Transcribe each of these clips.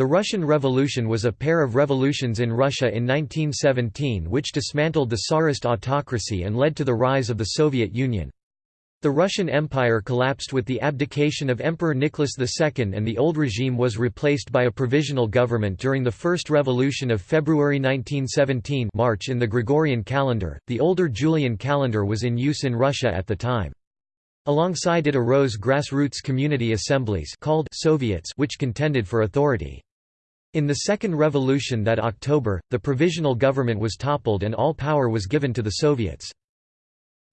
The Russian Revolution was a pair of revolutions in Russia in 1917 which dismantled the Tsarist autocracy and led to the rise of the Soviet Union. The Russian Empire collapsed with the abdication of Emperor Nicholas II and the old regime was replaced by a provisional government during the First Revolution of February 1917 March in the Gregorian calendar. The older Julian calendar was in use in Russia at the time. Alongside it arose grassroots community assemblies called Soviets which contended for authority. In the Second Revolution that October, the provisional government was toppled and all power was given to the Soviets.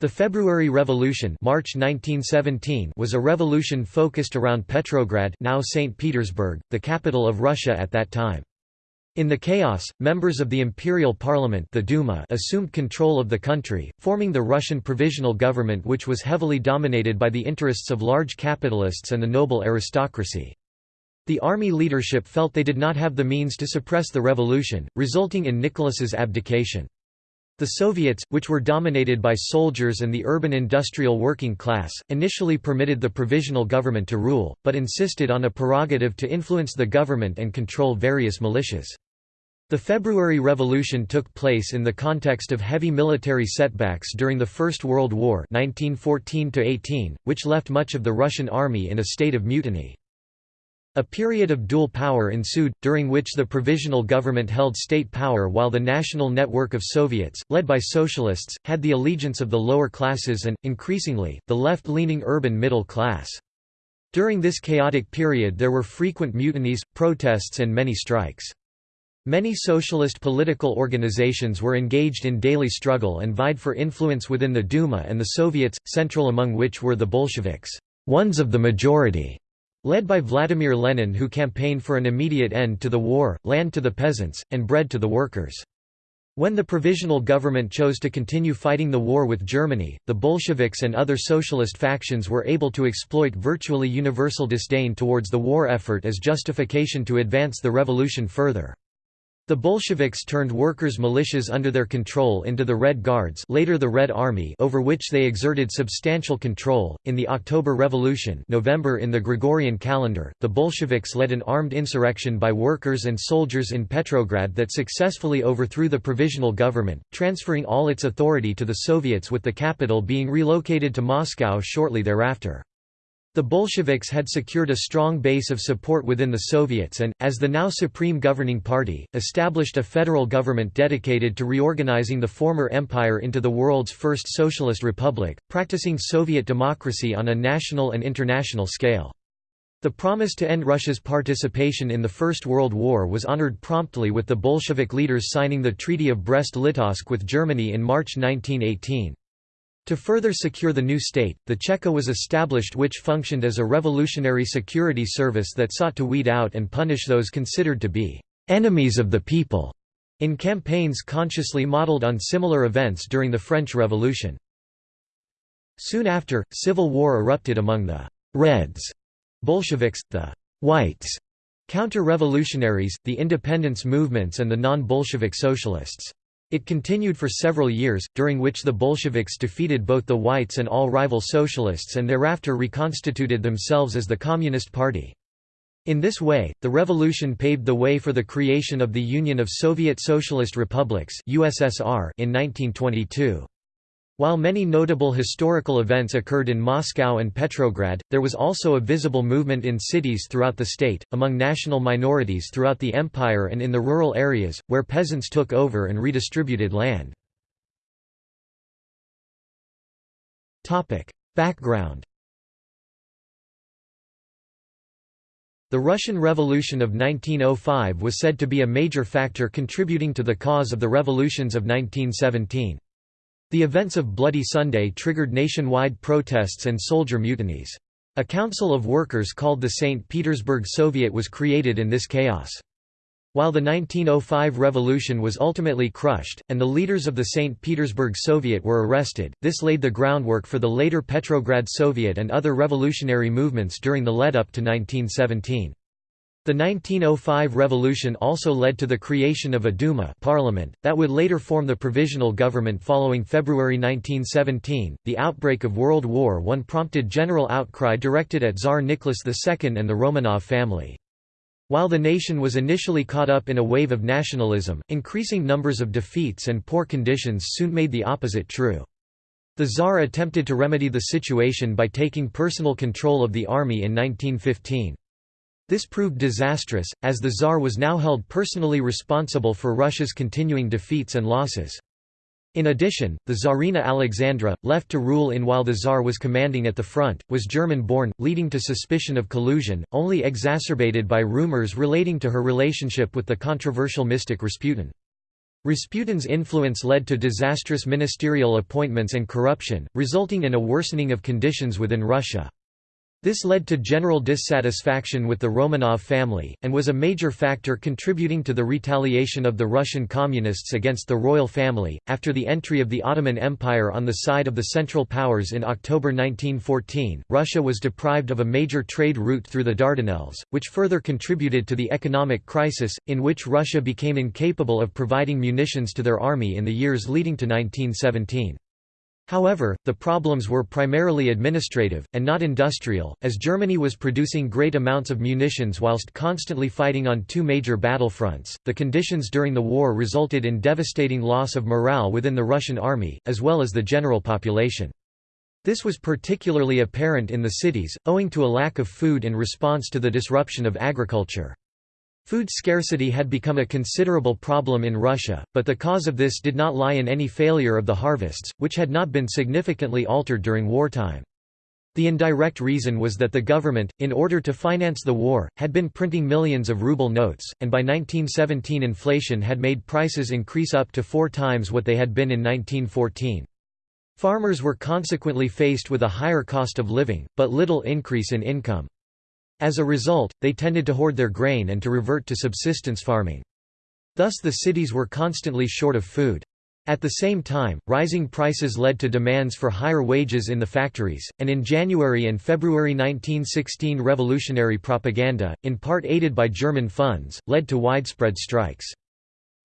The February Revolution March 1917 was a revolution focused around Petrograd now St. Petersburg, the capital of Russia at that time. In the chaos, members of the Imperial Parliament the Duma assumed control of the country, forming the Russian Provisional Government which was heavily dominated by the interests of large capitalists and the noble aristocracy. The army leadership felt they did not have the means to suppress the revolution, resulting in Nicholas's abdication. The Soviets, which were dominated by soldiers and the urban industrial working class, initially permitted the provisional government to rule, but insisted on a prerogative to influence the government and control various militias. The February Revolution took place in the context of heavy military setbacks during the First World War 1914 which left much of the Russian army in a state of mutiny. A period of dual power ensued, during which the provisional government held state power while the national network of Soviets, led by socialists, had the allegiance of the lower classes and, increasingly, the left-leaning urban middle class. During this chaotic period there were frequent mutinies, protests and many strikes. Many socialist political organizations were engaged in daily struggle and vied for influence within the Duma and the Soviets, central among which were the Bolsheviks, ones of the majority, Led by Vladimir Lenin who campaigned for an immediate end to the war, land to the peasants, and bread to the workers. When the provisional government chose to continue fighting the war with Germany, the Bolsheviks and other socialist factions were able to exploit virtually universal disdain towards the war effort as justification to advance the revolution further. The Bolsheviks turned workers' militias under their control into the Red Guards later the Red Army over which they exerted substantial control. In the October Revolution November in the Gregorian calendar, the Bolsheviks led an armed insurrection by workers and soldiers in Petrograd that successfully overthrew the provisional government, transferring all its authority to the Soviets with the capital being relocated to Moscow shortly thereafter. The Bolsheviks had secured a strong base of support within the Soviets and, as the now supreme governing party, established a federal government dedicated to reorganizing the former empire into the world's first socialist republic, practicing Soviet democracy on a national and international scale. The promise to end Russia's participation in the First World War was honored promptly with the Bolshevik leaders signing the Treaty of Brest-Litovsk with Germany in March 1918. To further secure the new state, the Cheka was established which functioned as a revolutionary security service that sought to weed out and punish those considered to be «enemies of the people» in campaigns consciously modeled on similar events during the French Revolution. Soon after, civil war erupted among the «Reds» Bolsheviks, the «Whites» counter-revolutionaries, the independence movements and the non-Bolshevik socialists. It continued for several years, during which the Bolsheviks defeated both the whites and all rival socialists and thereafter reconstituted themselves as the Communist Party. In this way, the revolution paved the way for the creation of the Union of Soviet Socialist Republics USSR in 1922. While many notable historical events occurred in Moscow and Petrograd, there was also a visible movement in cities throughout the state, among national minorities throughout the empire and in the rural areas, where peasants took over and redistributed land. Background The Russian Revolution of 1905 was said to be a major factor contributing to the cause of the revolutions of 1917. The events of Bloody Sunday triggered nationwide protests and soldier mutinies. A council of workers called the St. Petersburg Soviet was created in this chaos. While the 1905 revolution was ultimately crushed, and the leaders of the St. Petersburg Soviet were arrested, this laid the groundwork for the later Petrograd Soviet and other revolutionary movements during the lead-up to 1917. The 1905 revolution also led to the creation of a Duma parliament, that would later form the provisional government following February 1917. The outbreak of World War I prompted general outcry directed at Tsar Nicholas II and the Romanov family. While the nation was initially caught up in a wave of nationalism, increasing numbers of defeats and poor conditions soon made the opposite true. The Tsar attempted to remedy the situation by taking personal control of the army in 1915. This proved disastrous, as the Tsar was now held personally responsible for Russia's continuing defeats and losses. In addition, the Tsarina Alexandra, left to rule in while the Tsar was commanding at the front, was German-born, leading to suspicion of collusion, only exacerbated by rumors relating to her relationship with the controversial mystic Rasputin. Rasputin's influence led to disastrous ministerial appointments and corruption, resulting in a worsening of conditions within Russia. This led to general dissatisfaction with the Romanov family, and was a major factor contributing to the retaliation of the Russian Communists against the royal family. After the entry of the Ottoman Empire on the side of the Central Powers in October 1914, Russia was deprived of a major trade route through the Dardanelles, which further contributed to the economic crisis, in which Russia became incapable of providing munitions to their army in the years leading to 1917. However, the problems were primarily administrative, and not industrial, as Germany was producing great amounts of munitions whilst constantly fighting on two major battlefronts. The conditions during the war resulted in devastating loss of morale within the Russian army, as well as the general population. This was particularly apparent in the cities, owing to a lack of food in response to the disruption of agriculture. Food scarcity had become a considerable problem in Russia, but the cause of this did not lie in any failure of the harvests, which had not been significantly altered during wartime. The indirect reason was that the government, in order to finance the war, had been printing millions of ruble notes, and by 1917 inflation had made prices increase up to four times what they had been in 1914. Farmers were consequently faced with a higher cost of living, but little increase in income. As a result, they tended to hoard their grain and to revert to subsistence farming. Thus the cities were constantly short of food. At the same time, rising prices led to demands for higher wages in the factories, and in January and February 1916 revolutionary propaganda, in part aided by German funds, led to widespread strikes.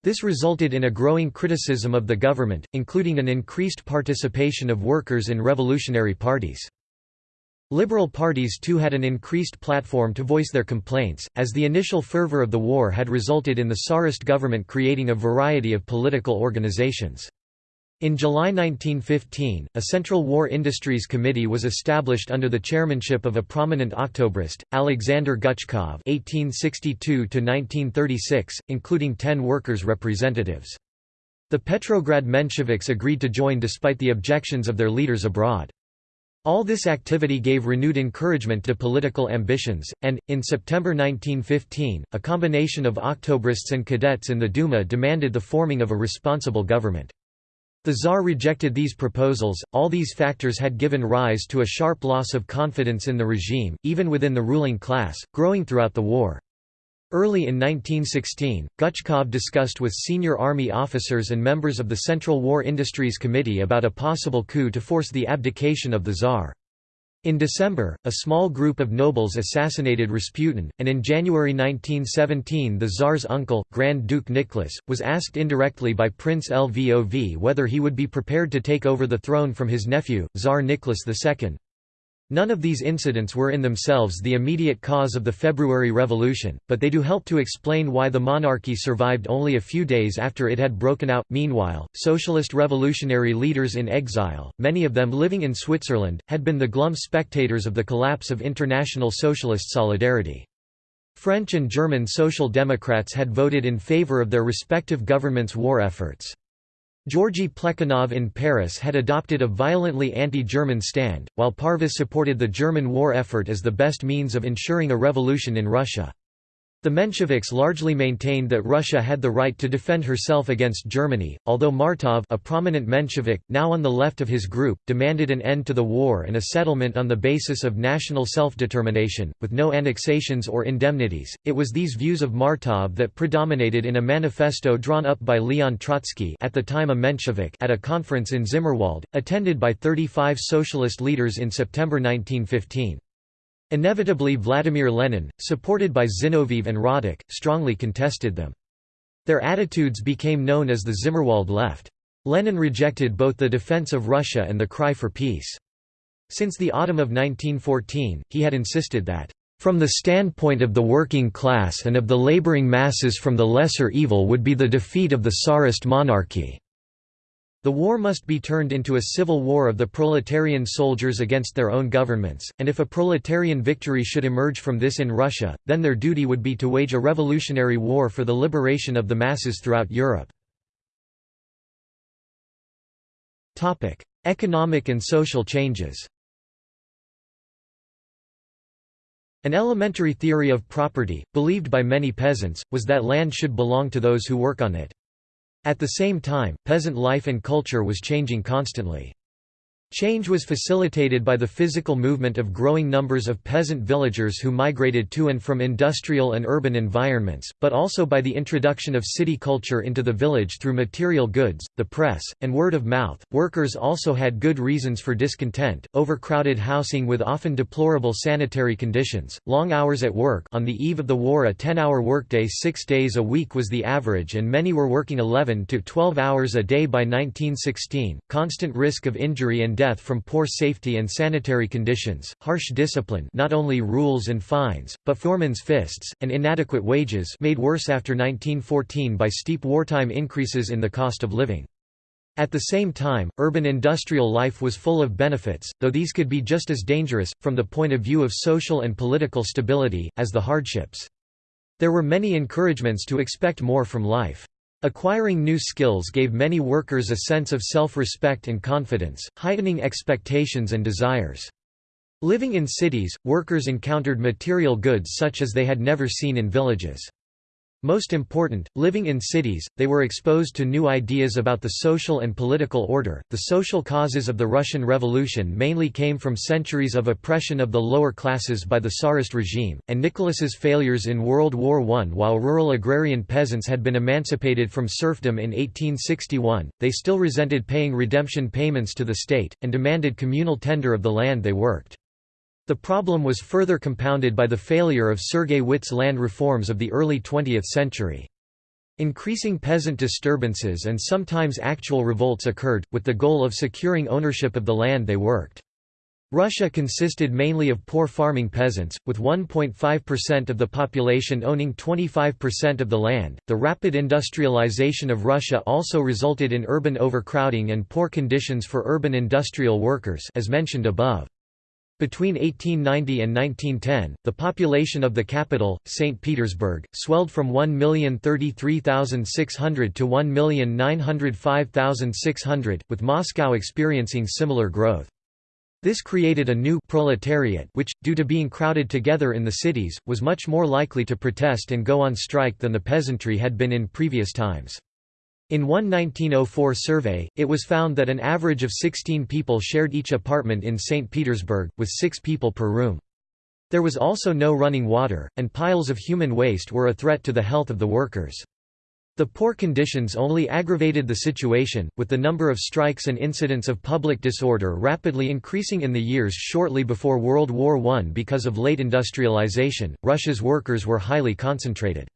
This resulted in a growing criticism of the government, including an increased participation of workers in revolutionary parties. Liberal parties too had an increased platform to voice their complaints, as the initial fervor of the war had resulted in the Tsarist government creating a variety of political organizations. In July 1915, a Central War Industries Committee was established under the chairmanship of a prominent Octobrist, Alexander Guchkov (1862–1936), including ten workers' representatives. The Petrograd Mensheviks agreed to join despite the objections of their leaders abroad. All this activity gave renewed encouragement to political ambitions, and, in September 1915, a combination of Octobrists and cadets in the Duma demanded the forming of a responsible government. The Tsar rejected these proposals. All these factors had given rise to a sharp loss of confidence in the regime, even within the ruling class, growing throughout the war. Early in 1916, Guchkov discussed with senior army officers and members of the Central War Industries Committee about a possible coup to force the abdication of the Tsar. In December, a small group of nobles assassinated Rasputin, and in January 1917 the Tsar's uncle, Grand Duke Nicholas, was asked indirectly by Prince Lvov whether he would be prepared to take over the throne from his nephew, Tsar Nicholas II. None of these incidents were in themselves the immediate cause of the February Revolution, but they do help to explain why the monarchy survived only a few days after it had broken out. Meanwhile, socialist revolutionary leaders in exile, many of them living in Switzerland, had been the glum spectators of the collapse of international socialist solidarity. French and German social democrats had voted in favor of their respective governments' war efforts. Georgy Plekhanov in Paris had adopted a violently anti-German stand, while Parvus supported the German war effort as the best means of ensuring a revolution in Russia. The Mensheviks largely maintained that Russia had the right to defend herself against Germany, although Martov a prominent Menshevik, now on the left of his group, demanded an end to the war and a settlement on the basis of national self-determination, with no annexations or indemnities. It was these views of Martov that predominated in a manifesto drawn up by Leon Trotsky at the time a Menshevik at a conference in Zimmerwald, attended by 35 socialist leaders in September 1915. Inevitably Vladimir Lenin, supported by Zinoviev and Radek, strongly contested them. Their attitudes became known as the Zimmerwald left. Lenin rejected both the defense of Russia and the cry for peace. Since the autumn of 1914, he had insisted that, From the standpoint of the working class and of the laboring masses from the lesser evil would be the defeat of the Tsarist monarchy. The war must be turned into a civil war of the proletarian soldiers against their own governments, and if a proletarian victory should emerge from this in Russia, then their duty would be to wage a revolutionary war for the liberation of the masses throughout Europe. Economic and social changes An elementary theory of property, believed by many peasants, was that land should belong to those who work on it. At the same time, peasant life and culture was changing constantly. Change was facilitated by the physical movement of growing numbers of peasant villagers who migrated to and from industrial and urban environments, but also by the introduction of city culture into the village through material goods, the press, and word of mouth. Workers also had good reasons for discontent: overcrowded housing with often deplorable sanitary conditions, long hours at work. On the eve of the war, a 10-hour workday 6 days a week was the average and many were working 11 to 12 hours a day by 1916. Constant risk of injury and death from poor safety and sanitary conditions, harsh discipline not only rules and fines, but foremen's fists, and inadequate wages made worse after 1914 by steep wartime increases in the cost of living. At the same time, urban industrial life was full of benefits, though these could be just as dangerous, from the point of view of social and political stability, as the hardships. There were many encouragements to expect more from life. Acquiring new skills gave many workers a sense of self-respect and confidence, heightening expectations and desires. Living in cities, workers encountered material goods such as they had never seen in villages. Most important, living in cities, they were exposed to new ideas about the social and political order. The social causes of the Russian Revolution mainly came from centuries of oppression of the lower classes by the Tsarist regime, and Nicholas's failures in World War I. While rural agrarian peasants had been emancipated from serfdom in 1861, they still resented paying redemption payments to the state, and demanded communal tender of the land they worked. The problem was further compounded by the failure of Sergei Witte's land reforms of the early 20th century. Increasing peasant disturbances and sometimes actual revolts occurred, with the goal of securing ownership of the land they worked. Russia consisted mainly of poor farming peasants, with 1.5% of the population owning 25% of the land. The rapid industrialization of Russia also resulted in urban overcrowding and poor conditions for urban industrial workers, as mentioned above. Between 1890 and 1910, the population of the capital, St. Petersburg, swelled from 1,033,600 to 1,905,600, with Moscow experiencing similar growth. This created a new proletariat which, due to being crowded together in the cities, was much more likely to protest and go on strike than the peasantry had been in previous times. In one 1904 survey, it was found that an average of 16 people shared each apartment in St. Petersburg, with six people per room. There was also no running water, and piles of human waste were a threat to the health of the workers. The poor conditions only aggravated the situation, with the number of strikes and incidents of public disorder rapidly increasing in the years shortly before World War I because of late industrialization. Russia's workers were highly concentrated.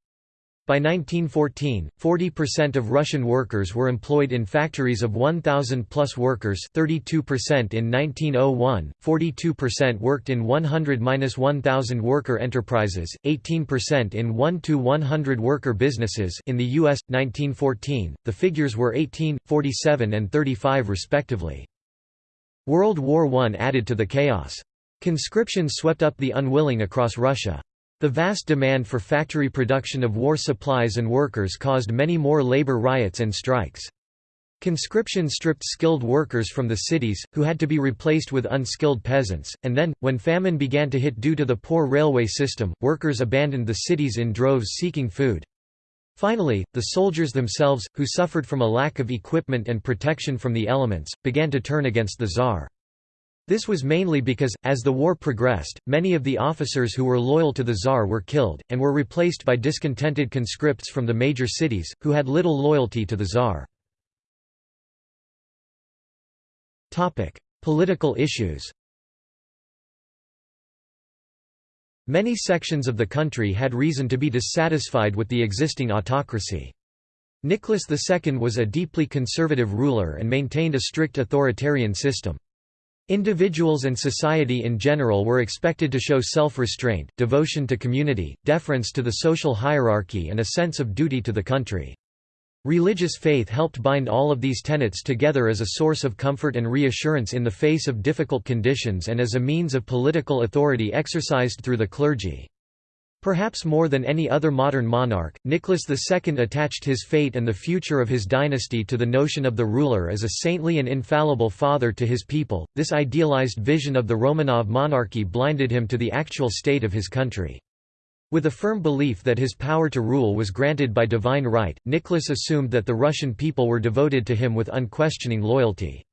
By 1914, 40% of Russian workers were employed in factories of 1,000 plus workers 32% in 1901, 42% worked in 100–1,000 worker enterprises, 18% in 1–100 worker businesses in the U.S., 1914, the figures were 18, 47 and 35 respectively. World War I added to the chaos. Conscription swept up the unwilling across Russia. The vast demand for factory production of war supplies and workers caused many more labor riots and strikes. Conscription stripped skilled workers from the cities, who had to be replaced with unskilled peasants, and then, when famine began to hit due to the poor railway system, workers abandoned the cities in droves seeking food. Finally, the soldiers themselves, who suffered from a lack of equipment and protection from the elements, began to turn against the Tsar. This was mainly because, as the war progressed, many of the officers who were loyal to the Tsar were killed, and were replaced by discontented conscripts from the major cities, who had little loyalty to the Tsar. Political issues Many sections of the country had reason to be dissatisfied with the existing autocracy. Nicholas II was a deeply conservative ruler and maintained a strict authoritarian system. Individuals and society in general were expected to show self-restraint, devotion to community, deference to the social hierarchy and a sense of duty to the country. Religious faith helped bind all of these tenets together as a source of comfort and reassurance in the face of difficult conditions and as a means of political authority exercised through the clergy. Perhaps more than any other modern monarch, Nicholas II attached his fate and the future of his dynasty to the notion of the ruler as a saintly and infallible father to his people. This idealized vision of the Romanov monarchy blinded him to the actual state of his country. With a firm belief that his power to rule was granted by divine right, Nicholas assumed that the Russian people were devoted to him with unquestioning loyalty.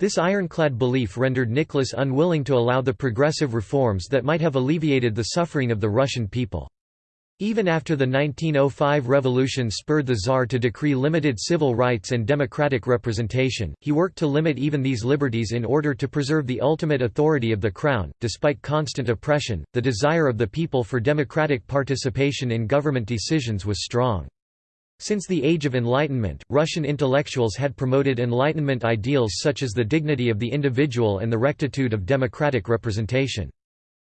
This ironclad belief rendered Nicholas unwilling to allow the progressive reforms that might have alleviated the suffering of the Russian people. Even after the 1905 revolution spurred the Tsar to decree limited civil rights and democratic representation, he worked to limit even these liberties in order to preserve the ultimate authority of the crown. Despite constant oppression, the desire of the people for democratic participation in government decisions was strong. Since the Age of Enlightenment, Russian intellectuals had promoted Enlightenment ideals such as the dignity of the individual and the rectitude of democratic representation.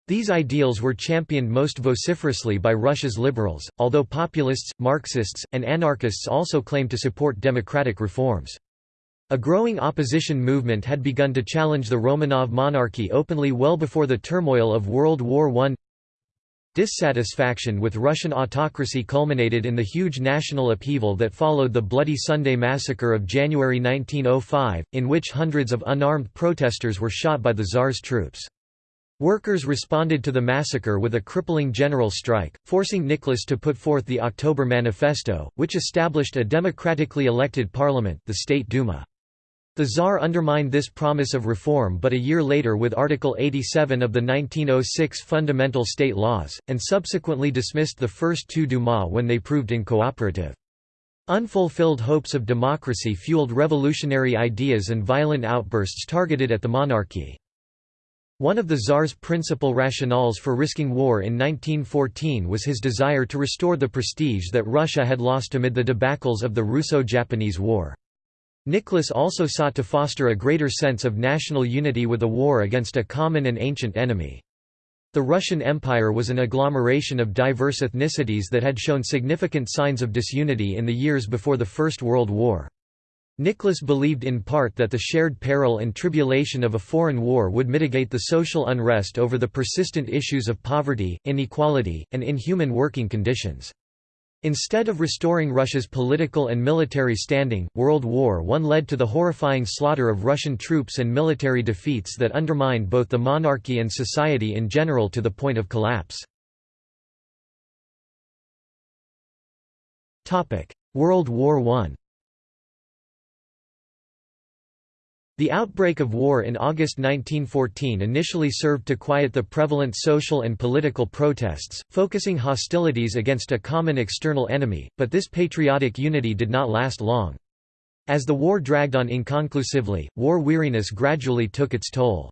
These ideals were championed most vociferously by Russia's liberals, although populists, Marxists, and anarchists also claimed to support democratic reforms. A growing opposition movement had begun to challenge the Romanov monarchy openly well before the turmoil of World War I. Dissatisfaction with Russian autocracy culminated in the huge national upheaval that followed the Bloody Sunday massacre of January 1905, in which hundreds of unarmed protesters were shot by the Tsar's troops. Workers responded to the massacre with a crippling general strike, forcing Nicholas to put forth the October Manifesto, which established a democratically elected parliament the State Duma. The Tsar undermined this promise of reform but a year later with Article 87 of the 1906 Fundamental State Laws, and subsequently dismissed the first two Duma when they proved incooperative. Unfulfilled hopes of democracy fueled revolutionary ideas and violent outbursts targeted at the monarchy. One of the Tsar's principal rationales for risking war in 1914 was his desire to restore the prestige that Russia had lost amid the debacles of the Russo-Japanese War. Nicholas also sought to foster a greater sense of national unity with a war against a common and ancient enemy. The Russian Empire was an agglomeration of diverse ethnicities that had shown significant signs of disunity in the years before the First World War. Nicholas believed in part that the shared peril and tribulation of a foreign war would mitigate the social unrest over the persistent issues of poverty, inequality, and inhuman working conditions. Instead of restoring Russia's political and military standing, World War I led to the horrifying slaughter of Russian troops and military defeats that undermined both the monarchy and society in general to the point of collapse. World War I The outbreak of war in August 1914 initially served to quiet the prevalent social and political protests, focusing hostilities against a common external enemy, but this patriotic unity did not last long. As the war dragged on inconclusively, war weariness gradually took its toll.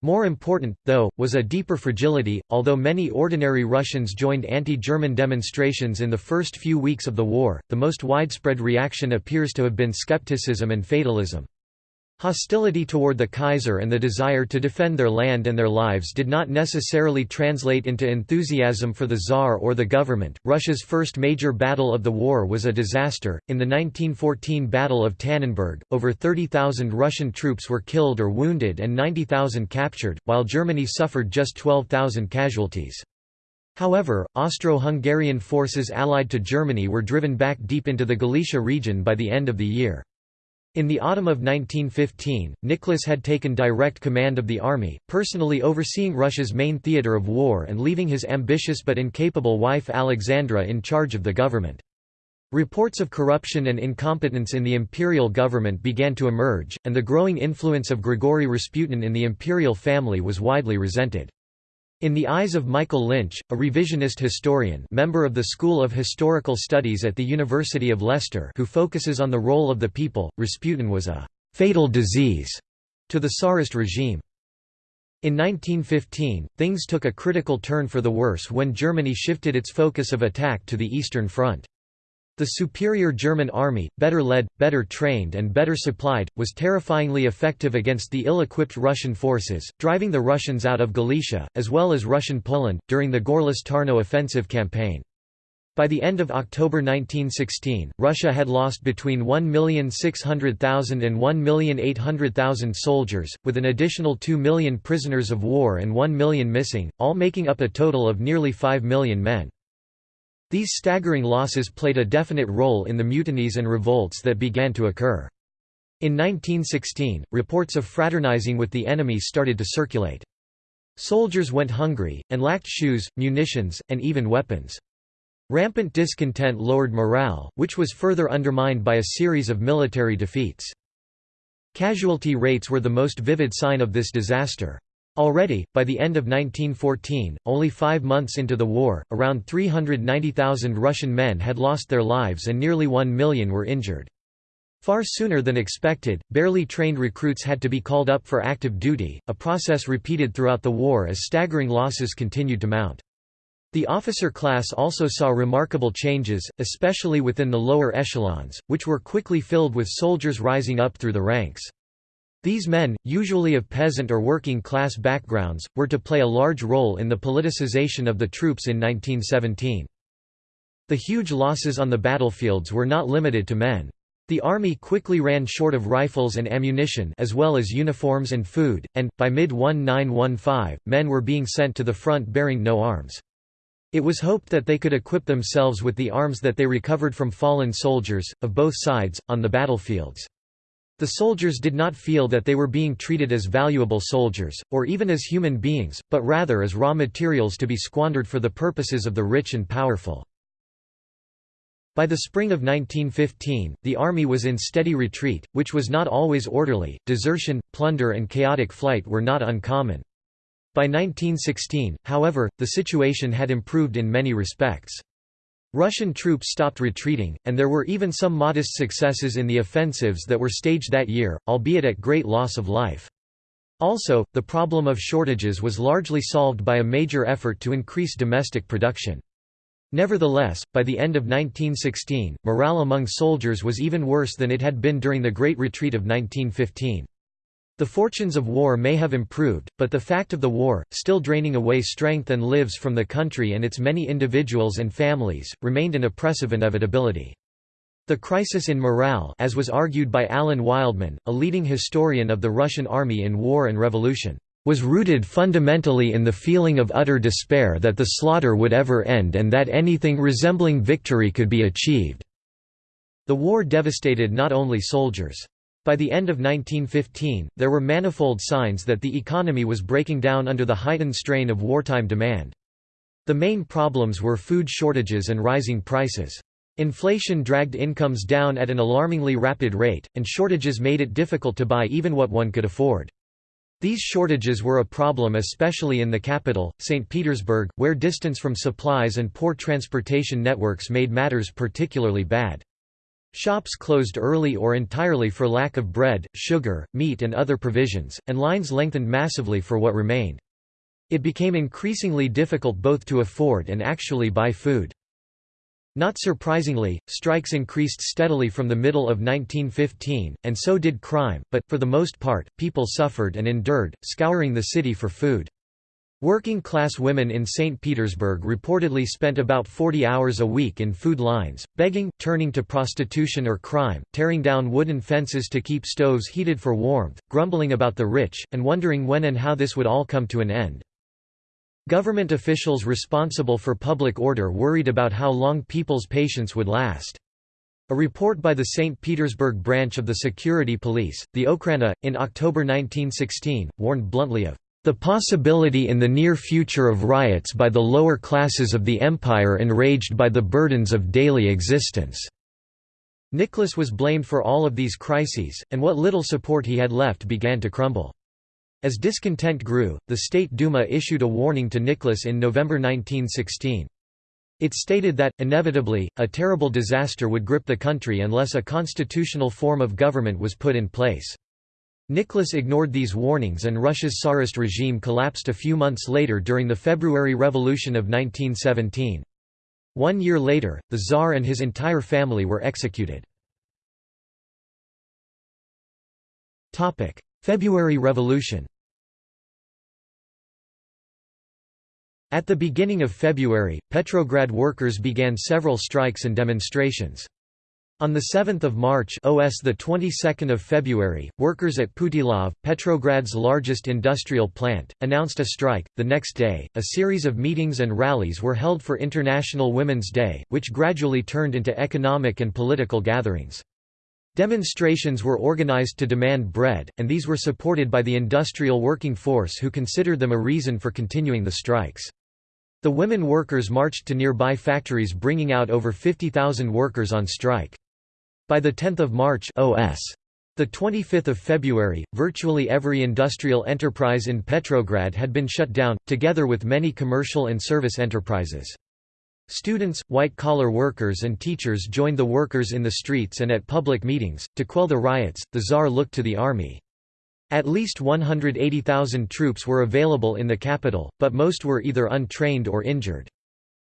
More important, though, was a deeper fragility. Although many ordinary Russians joined anti German demonstrations in the first few weeks of the war, the most widespread reaction appears to have been skepticism and fatalism. Hostility toward the Kaiser and the desire to defend their land and their lives did not necessarily translate into enthusiasm for the Tsar or the government. Russia's first major battle of the war was a disaster. In the 1914 Battle of Tannenberg, over 30,000 Russian troops were killed or wounded and 90,000 captured, while Germany suffered just 12,000 casualties. However, Austro-Hungarian forces allied to Germany were driven back deep into the Galicia region by the end of the year. In the autumn of 1915, Nicholas had taken direct command of the army, personally overseeing Russia's main theatre of war and leaving his ambitious but incapable wife Alexandra in charge of the government. Reports of corruption and incompetence in the imperial government began to emerge, and the growing influence of Grigory Rasputin in the imperial family was widely resented. In the eyes of Michael Lynch, a revisionist historian member of the School of Historical Studies at the University of Leicester who focuses on the role of the people, Rasputin was a «fatal disease» to the Tsarist regime. In 1915, things took a critical turn for the worse when Germany shifted its focus of attack to the Eastern Front. The superior German army, better led, better trained and better supplied, was terrifyingly effective against the ill-equipped Russian forces, driving the Russians out of Galicia, as well as Russian Poland, during the Gorlice-Tarnow offensive campaign. By the end of October 1916, Russia had lost between 1,600,000 and 1,800,000 soldiers, with an additional 2 million prisoners of war and 1 million missing, all making up a total of nearly 5 million men. These staggering losses played a definite role in the mutinies and revolts that began to occur. In 1916, reports of fraternizing with the enemy started to circulate. Soldiers went hungry, and lacked shoes, munitions, and even weapons. Rampant discontent lowered morale, which was further undermined by a series of military defeats. Casualty rates were the most vivid sign of this disaster. Already, by the end of 1914, only five months into the war, around 390,000 Russian men had lost their lives and nearly one million were injured. Far sooner than expected, barely trained recruits had to be called up for active duty, a process repeated throughout the war as staggering losses continued to mount. The officer class also saw remarkable changes, especially within the lower echelons, which were quickly filled with soldiers rising up through the ranks. These men, usually of peasant or working class backgrounds, were to play a large role in the politicization of the troops in 1917. The huge losses on the battlefields were not limited to men. The army quickly ran short of rifles and ammunition as well as uniforms and food, and, by mid-1915, men were being sent to the front bearing no arms. It was hoped that they could equip themselves with the arms that they recovered from fallen soldiers, of both sides, on the battlefields. The soldiers did not feel that they were being treated as valuable soldiers, or even as human beings, but rather as raw materials to be squandered for the purposes of the rich and powerful. By the spring of 1915, the army was in steady retreat, which was not always orderly. Desertion, plunder, and chaotic flight were not uncommon. By 1916, however, the situation had improved in many respects. Russian troops stopped retreating, and there were even some modest successes in the offensives that were staged that year, albeit at great loss of life. Also, the problem of shortages was largely solved by a major effort to increase domestic production. Nevertheless, by the end of 1916, morale among soldiers was even worse than it had been during the Great Retreat of 1915. The fortunes of war may have improved, but the fact of the war, still draining away strength and lives from the country and its many individuals and families, remained an oppressive inevitability. The crisis in morale as was argued by Alan Wildman, a leading historian of the Russian army in War and Revolution, was rooted fundamentally in the feeling of utter despair that the slaughter would ever end and that anything resembling victory could be achieved. The war devastated not only soldiers. By the end of 1915, there were manifold signs that the economy was breaking down under the heightened strain of wartime demand. The main problems were food shortages and rising prices. Inflation dragged incomes down at an alarmingly rapid rate, and shortages made it difficult to buy even what one could afford. These shortages were a problem especially in the capital, St. Petersburg, where distance from supplies and poor transportation networks made matters particularly bad. Shops closed early or entirely for lack of bread, sugar, meat and other provisions, and lines lengthened massively for what remained. It became increasingly difficult both to afford and actually buy food. Not surprisingly, strikes increased steadily from the middle of 1915, and so did crime, but, for the most part, people suffered and endured, scouring the city for food. Working-class women in St. Petersburg reportedly spent about 40 hours a week in food lines, begging, turning to prostitution or crime, tearing down wooden fences to keep stoves heated for warmth, grumbling about the rich, and wondering when and how this would all come to an end. Government officials responsible for public order worried about how long people's patience would last. A report by the St. Petersburg branch of the security police, the Okhrana, in October 1916, warned bluntly of the possibility in the near future of riots by the lower classes of the empire enraged by the burdens of daily existence." Nicholas was blamed for all of these crises, and what little support he had left began to crumble. As discontent grew, the State Duma issued a warning to Nicholas in November 1916. It stated that, inevitably, a terrible disaster would grip the country unless a constitutional form of government was put in place. Nicholas ignored these warnings and Russia's Tsarist regime collapsed a few months later during the February Revolution of 1917. One year later, the Tsar and his entire family were executed. February Revolution At the beginning of February, Petrograd workers began several strikes and demonstrations. On 7 March OS the 22nd of February, workers at Putilov, Petrograd's largest industrial plant, announced a strike. The next day, a series of meetings and rallies were held for International Women's Day, which gradually turned into economic and political gatherings. Demonstrations were organized to demand bread, and these were supported by the industrial working force who considered them a reason for continuing the strikes. The women workers marched to nearby factories bringing out over 50,000 workers on strike. By the 10th of March OS. The 25th of February, virtually every industrial enterprise in Petrograd had been shut down, together with many commercial and service enterprises. Students, white-collar workers and teachers joined the workers in the streets and at public meetings. To quell the riots, the Tsar looked to the army. At least 180,000 troops were available in the capital, but most were either untrained or injured.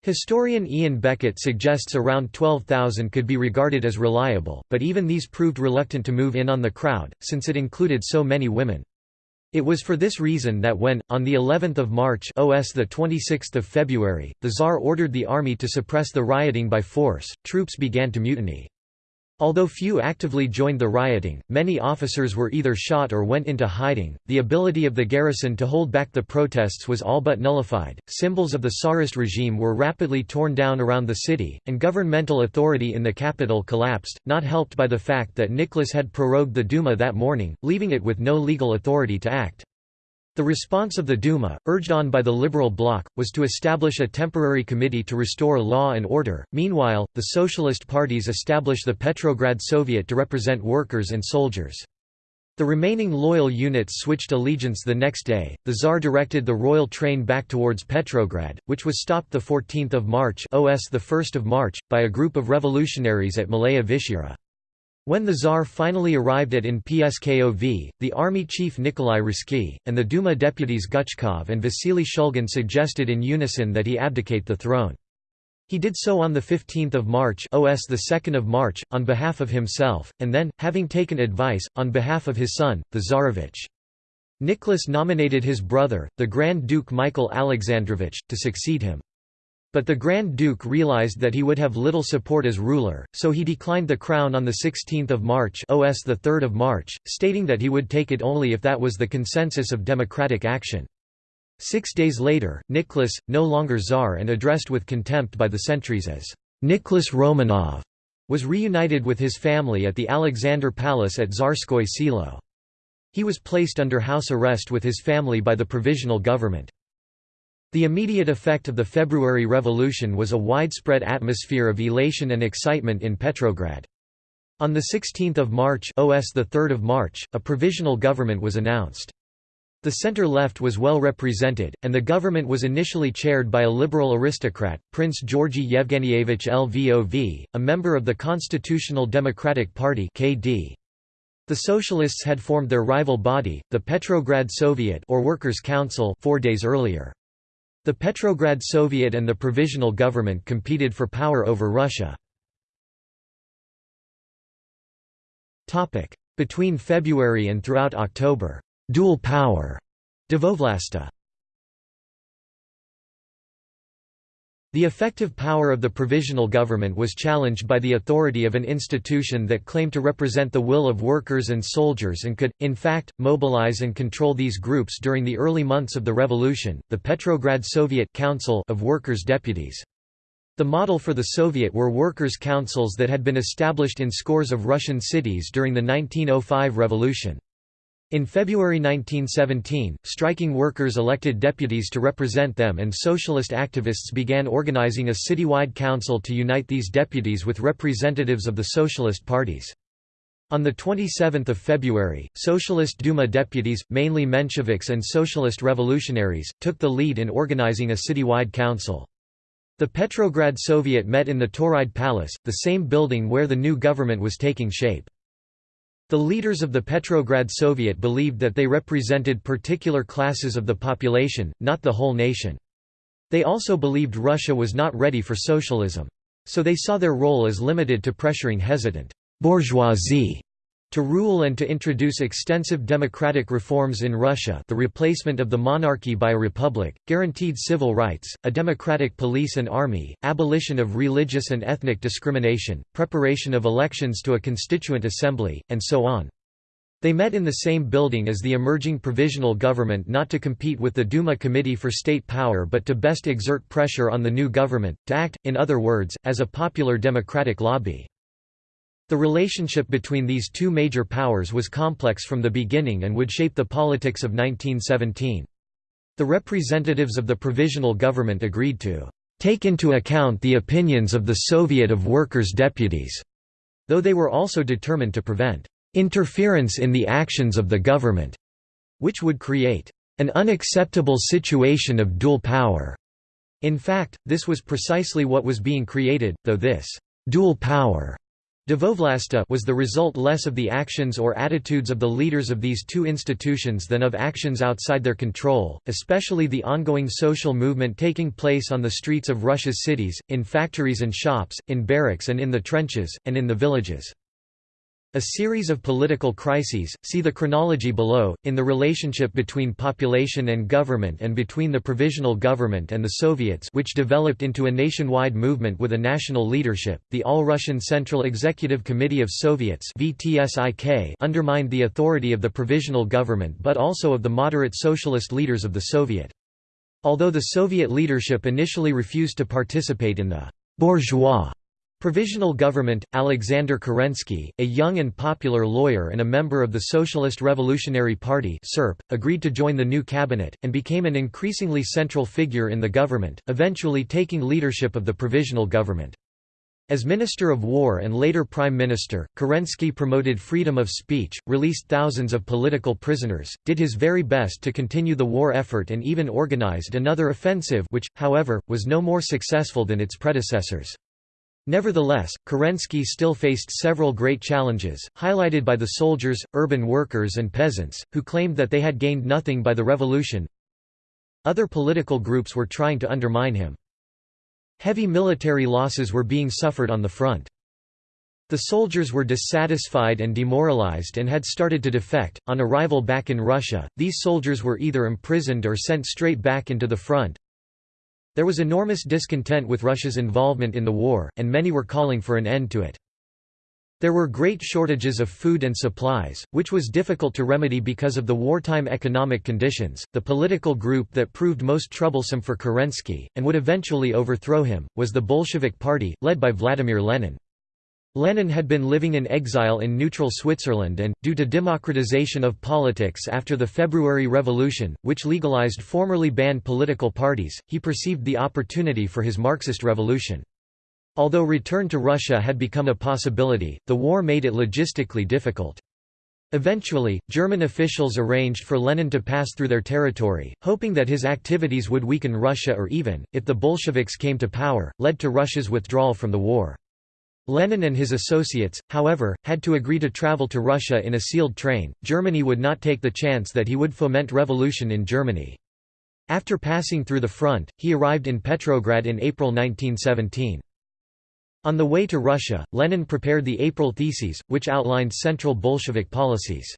Historian Ian Beckett suggests around 12,000 could be regarded as reliable, but even these proved reluctant to move in on the crowd, since it included so many women. It was for this reason that when, on the 11th of March OS the 26th of February, the Tsar ordered the army to suppress the rioting by force, troops began to mutiny. Although few actively joined the rioting, many officers were either shot or went into hiding. The ability of the garrison to hold back the protests was all but nullified. Symbols of the Tsarist regime were rapidly torn down around the city, and governmental authority in the capital collapsed, not helped by the fact that Nicholas had prorogued the Duma that morning, leaving it with no legal authority to act. The response of the Duma, urged on by the Liberal bloc, was to establish a temporary committee to restore law and order. Meanwhile, the socialist parties established the Petrograd Soviet to represent workers and soldiers. The remaining loyal units switched allegiance the next day. The Tsar directed the royal train back towards Petrograd, which was stopped the 14th of March, OS the 1st of March, by a group of revolutionaries at Malaya Vishera. When the Tsar finally arrived at in Pskov, the army chief Nikolai Ruzsky, and the Duma deputies Guchkov and Vasily Shulgin suggested in unison that he abdicate the throne. He did so on 15 March OS 2 March, on behalf of himself, and then, having taken advice, on behalf of his son, the Tsarevich. Nicholas nominated his brother, the Grand Duke Michael Alexandrovich, to succeed him. But the Grand Duke realized that he would have little support as ruler, so he declined the crown on 16 March OS 3 March, stating that he would take it only if that was the consensus of democratic action. Six days later, Nicholas, no longer Tsar and addressed with contempt by the sentries as Nicholas Romanov, was reunited with his family at the Alexander Palace at Tsarskoye Selo. He was placed under house arrest with his family by the provisional government. The immediate effect of the February Revolution was a widespread atmosphere of elation and excitement in Petrograd. On 16 March OS 3 March, a provisional government was announced. The center-left was well represented, and the government was initially chaired by a liberal aristocrat, Prince Georgy Yevgenyevich Lvov, a member of the Constitutional Democratic Party KD. The Socialists had formed their rival body, the Petrograd Soviet or Workers' Council four days earlier. The Petrograd Soviet and the Provisional Government competed for power over Russia. Between February and throughout October, dual power, dvoevlastie The effective power of the provisional government was challenged by the authority of an institution that claimed to represent the will of workers and soldiers and could, in fact, mobilize and control these groups during the early months of the revolution, the Petrograd Soviet Council of Workers' Deputies. The model for the Soviet were workers' councils that had been established in scores of Russian cities during the 1905 revolution. In February 1917, striking workers elected deputies to represent them and socialist activists began organizing a citywide council to unite these deputies with representatives of the socialist parties. On 27 February, Socialist Duma deputies, mainly Mensheviks and socialist revolutionaries, took the lead in organizing a citywide council. The Petrograd Soviet met in the Tauride Palace, the same building where the new government was taking shape. The leaders of the Petrograd Soviet believed that they represented particular classes of the population, not the whole nation. They also believed Russia was not ready for socialism. So they saw their role as limited to pressuring hesitant bourgeoisie to rule and to introduce extensive democratic reforms in Russia the replacement of the monarchy by a republic, guaranteed civil rights, a democratic police and army, abolition of religious and ethnic discrimination, preparation of elections to a constituent assembly, and so on. They met in the same building as the emerging provisional government not to compete with the Duma Committee for State Power but to best exert pressure on the new government, to act, in other words, as a popular democratic lobby. The relationship between these two major powers was complex from the beginning and would shape the politics of 1917. The representatives of the provisional government agreed to take into account the opinions of the Soviet of Workers' Deputies, though they were also determined to prevent interference in the actions of the government, which would create an unacceptable situation of dual power. In fact, this was precisely what was being created, though this dual power Dvoevlastie was the result less of the actions or attitudes of the leaders of these two institutions than of actions outside their control, especially the ongoing social movement taking place on the streets of Russia's cities, in factories and shops, in barracks and in the trenches, and in the villages. A series of political crises, see the chronology below, in the relationship between population and government and between the provisional government and the Soviets which developed into a nationwide movement with a national leadership, the All-Russian Central Executive Committee of Soviets undermined the authority of the provisional government but also of the moderate socialist leaders of the Soviet. Although the Soviet leadership initially refused to participate in the «bourgeois» Provisional government, Alexander Kerensky, a young and popular lawyer and a member of the Socialist Revolutionary Party agreed to join the new cabinet, and became an increasingly central figure in the government, eventually taking leadership of the provisional government. As Minister of War and later Prime Minister, Kerensky promoted freedom of speech, released thousands of political prisoners, did his very best to continue the war effort and even organized another offensive which, however, was no more successful than its predecessors. Nevertheless, Kerensky still faced several great challenges, highlighted by the soldiers, urban workers and peasants, who claimed that they had gained nothing by the revolution. Other political groups were trying to undermine him. Heavy military losses were being suffered on the front. The soldiers were dissatisfied and demoralized and had started to defect. On arrival back in Russia, these soldiers were either imprisoned or sent straight back into the front, there was enormous discontent with Russia's involvement in the war, and many were calling for an end to it. There were great shortages of food and supplies, which was difficult to remedy because of the wartime economic conditions. The political group that proved most troublesome for Kerensky, and would eventually overthrow him, was the Bolshevik Party, led by Vladimir Lenin. Lenin had been living in exile in neutral Switzerland and, due to democratization of politics after the February Revolution, which legalized formerly banned political parties, he perceived the opportunity for his Marxist revolution. Although return to Russia had become a possibility, the war made it logistically difficult. Eventually, German officials arranged for Lenin to pass through their territory, hoping that his activities would weaken Russia or even, if the Bolsheviks came to power, led to Russia's withdrawal from the war. Lenin and his associates, however, had to agree to travel to Russia in a sealed train. Germany would not take the chance that he would foment revolution in Germany. After passing through the front, he arrived in Petrograd in April 1917. On the way to Russia, Lenin prepared the April Theses, which outlined central Bolshevik policies.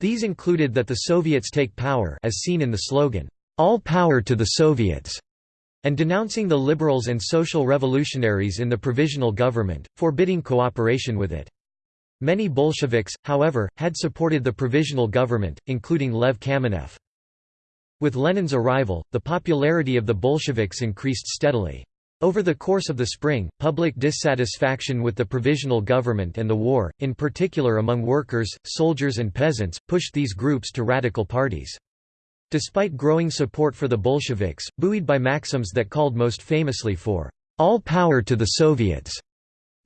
These included that the Soviets take power as seen in the slogan, "'All power to the Soviets' and denouncing the liberals and social revolutionaries in the provisional government, forbidding cooperation with it. Many Bolsheviks, however, had supported the provisional government, including Lev Kamenev. With Lenin's arrival, the popularity of the Bolsheviks increased steadily. Over the course of the spring, public dissatisfaction with the provisional government and the war, in particular among workers, soldiers and peasants, pushed these groups to radical parties. Despite growing support for the Bolsheviks, buoyed by maxims that called most famously for all power to the Soviets,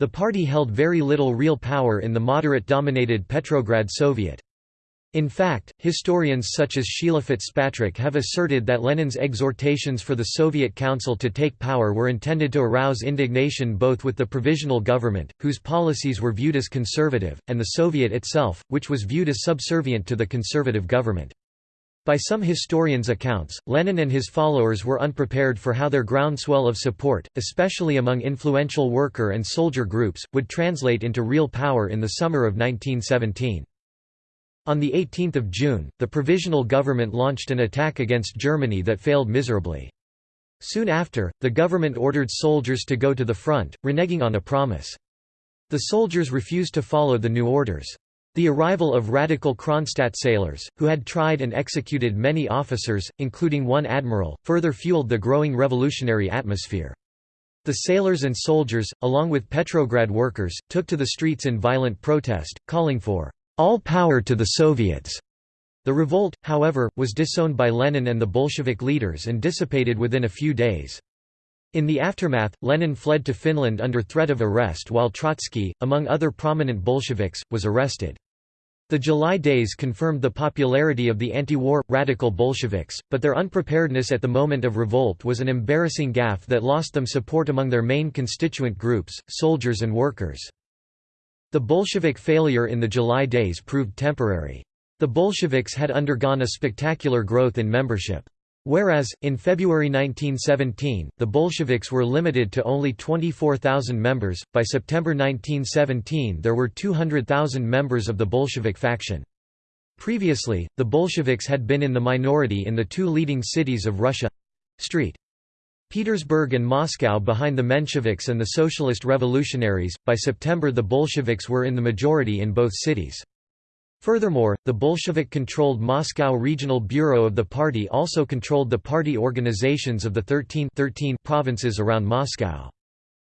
the party held very little real power in the moderate-dominated Petrograd Soviet. In fact, historians such as Sheila Fitzpatrick have asserted that Lenin's exhortations for the Soviet Council to take power were intended to arouse indignation both with the provisional government, whose policies were viewed as conservative, and the Soviet itself, which was viewed as subservient to the conservative government. By some historians' accounts, Lenin and his followers were unprepared for how their groundswell of support, especially among influential worker and soldier groups, would translate into real power in the summer of 1917. On 18 June, the Provisional Government launched an attack against Germany that failed miserably. Soon after, the government ordered soldiers to go to the front, reneging on a promise. The soldiers refused to follow the new orders. The arrival of radical Kronstadt sailors, who had tried and executed many officers, including one admiral, further fueled the growing revolutionary atmosphere. The sailors and soldiers, along with Petrograd workers, took to the streets in violent protest, calling for all power to the Soviets. The revolt, however, was disowned by Lenin and the Bolshevik leaders and dissipated within a few days. In the aftermath, Lenin fled to Finland under threat of arrest while Trotsky, among other prominent Bolsheviks, was arrested. The July days confirmed the popularity of the anti-war, radical Bolsheviks, but their unpreparedness at the moment of revolt was an embarrassing gaffe that lost them support among their main constituent groups, soldiers and workers. The Bolshevik failure in the July days proved temporary. The Bolsheviks had undergone a spectacular growth in membership. Whereas, in February 1917, the Bolsheviks were limited to only 24,000 members, by September 1917 there were 200,000 members of the Bolshevik faction. Previously, the Bolsheviks had been in the minority in the two leading cities of Russia—St. Petersburg and Moscow behind the Mensheviks and the Socialist Revolutionaries. By September the Bolsheviks were in the majority in both cities. Furthermore, the Bolshevik-controlled Moscow Regional Bureau of the party also controlled the party organizations of the 13, 13 provinces around Moscow.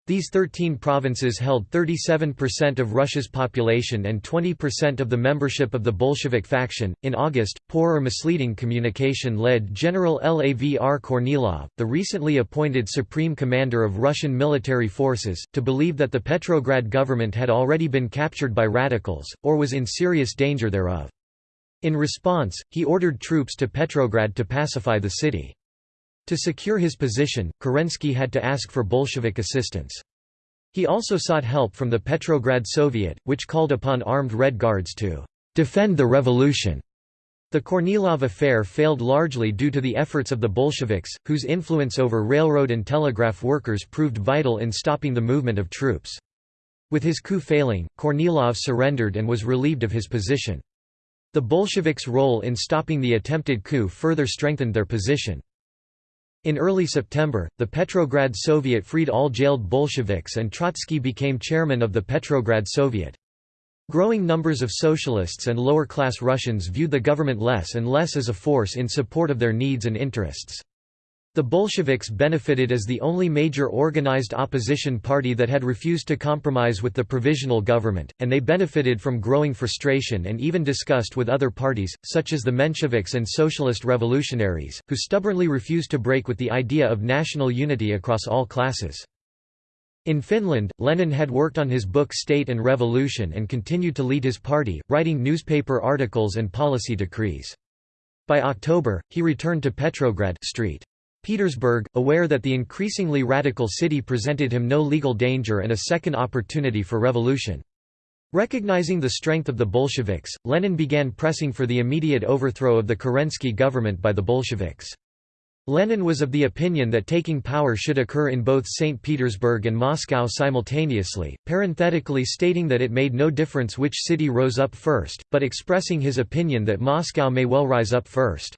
These 13 provinces held 37% of Russia's population and 20% of the membership of the Bolshevik faction. In August, poor or misleading communication led General Lavr Kornilov, the recently appointed supreme commander of Russian military forces, to believe that the Petrograd government had already been captured by radicals, or was in serious danger thereof. In response, he ordered troops to Petrograd to pacify the city. To secure his position, Kerensky had to ask for Bolshevik assistance. He also sought help from the Petrograd Soviet, which called upon armed Red Guards to defend the revolution. The Kornilov affair failed largely due to the efforts of the Bolsheviks, whose influence over railroad and telegraph workers proved vital in stopping the movement of troops. With his coup failing, Kornilov surrendered and was relieved of his position. The Bolsheviks' role in stopping the attempted coup further strengthened their position. In early September, the Petrograd Soviet freed all jailed Bolsheviks and Trotsky became chairman of the Petrograd Soviet. Growing numbers of socialists and lower-class Russians viewed the government less and less as a force in support of their needs and interests. The Bolsheviks benefited as the only major organized opposition party that had refused to compromise with the provisional government, and they benefited from growing frustration and even disgust with other parties, such as the Mensheviks and Socialist Revolutionaries, who stubbornly refused to break with the idea of national unity across all classes. In Finland, Lenin had worked on his book State and Revolution and continued to lead his party, writing newspaper articles and policy decrees. By October, he returned to Petrograd Street. Petersburg, aware that the increasingly radical city presented him no legal danger and a second opportunity for revolution. Recognizing the strength of the Bolsheviks, Lenin began pressing for the immediate overthrow of the Kerensky government by the Bolsheviks. Lenin was of the opinion that taking power should occur in both St. Petersburg and Moscow simultaneously, parenthetically stating that it made no difference which city rose up first, but expressing his opinion that Moscow may well rise up first.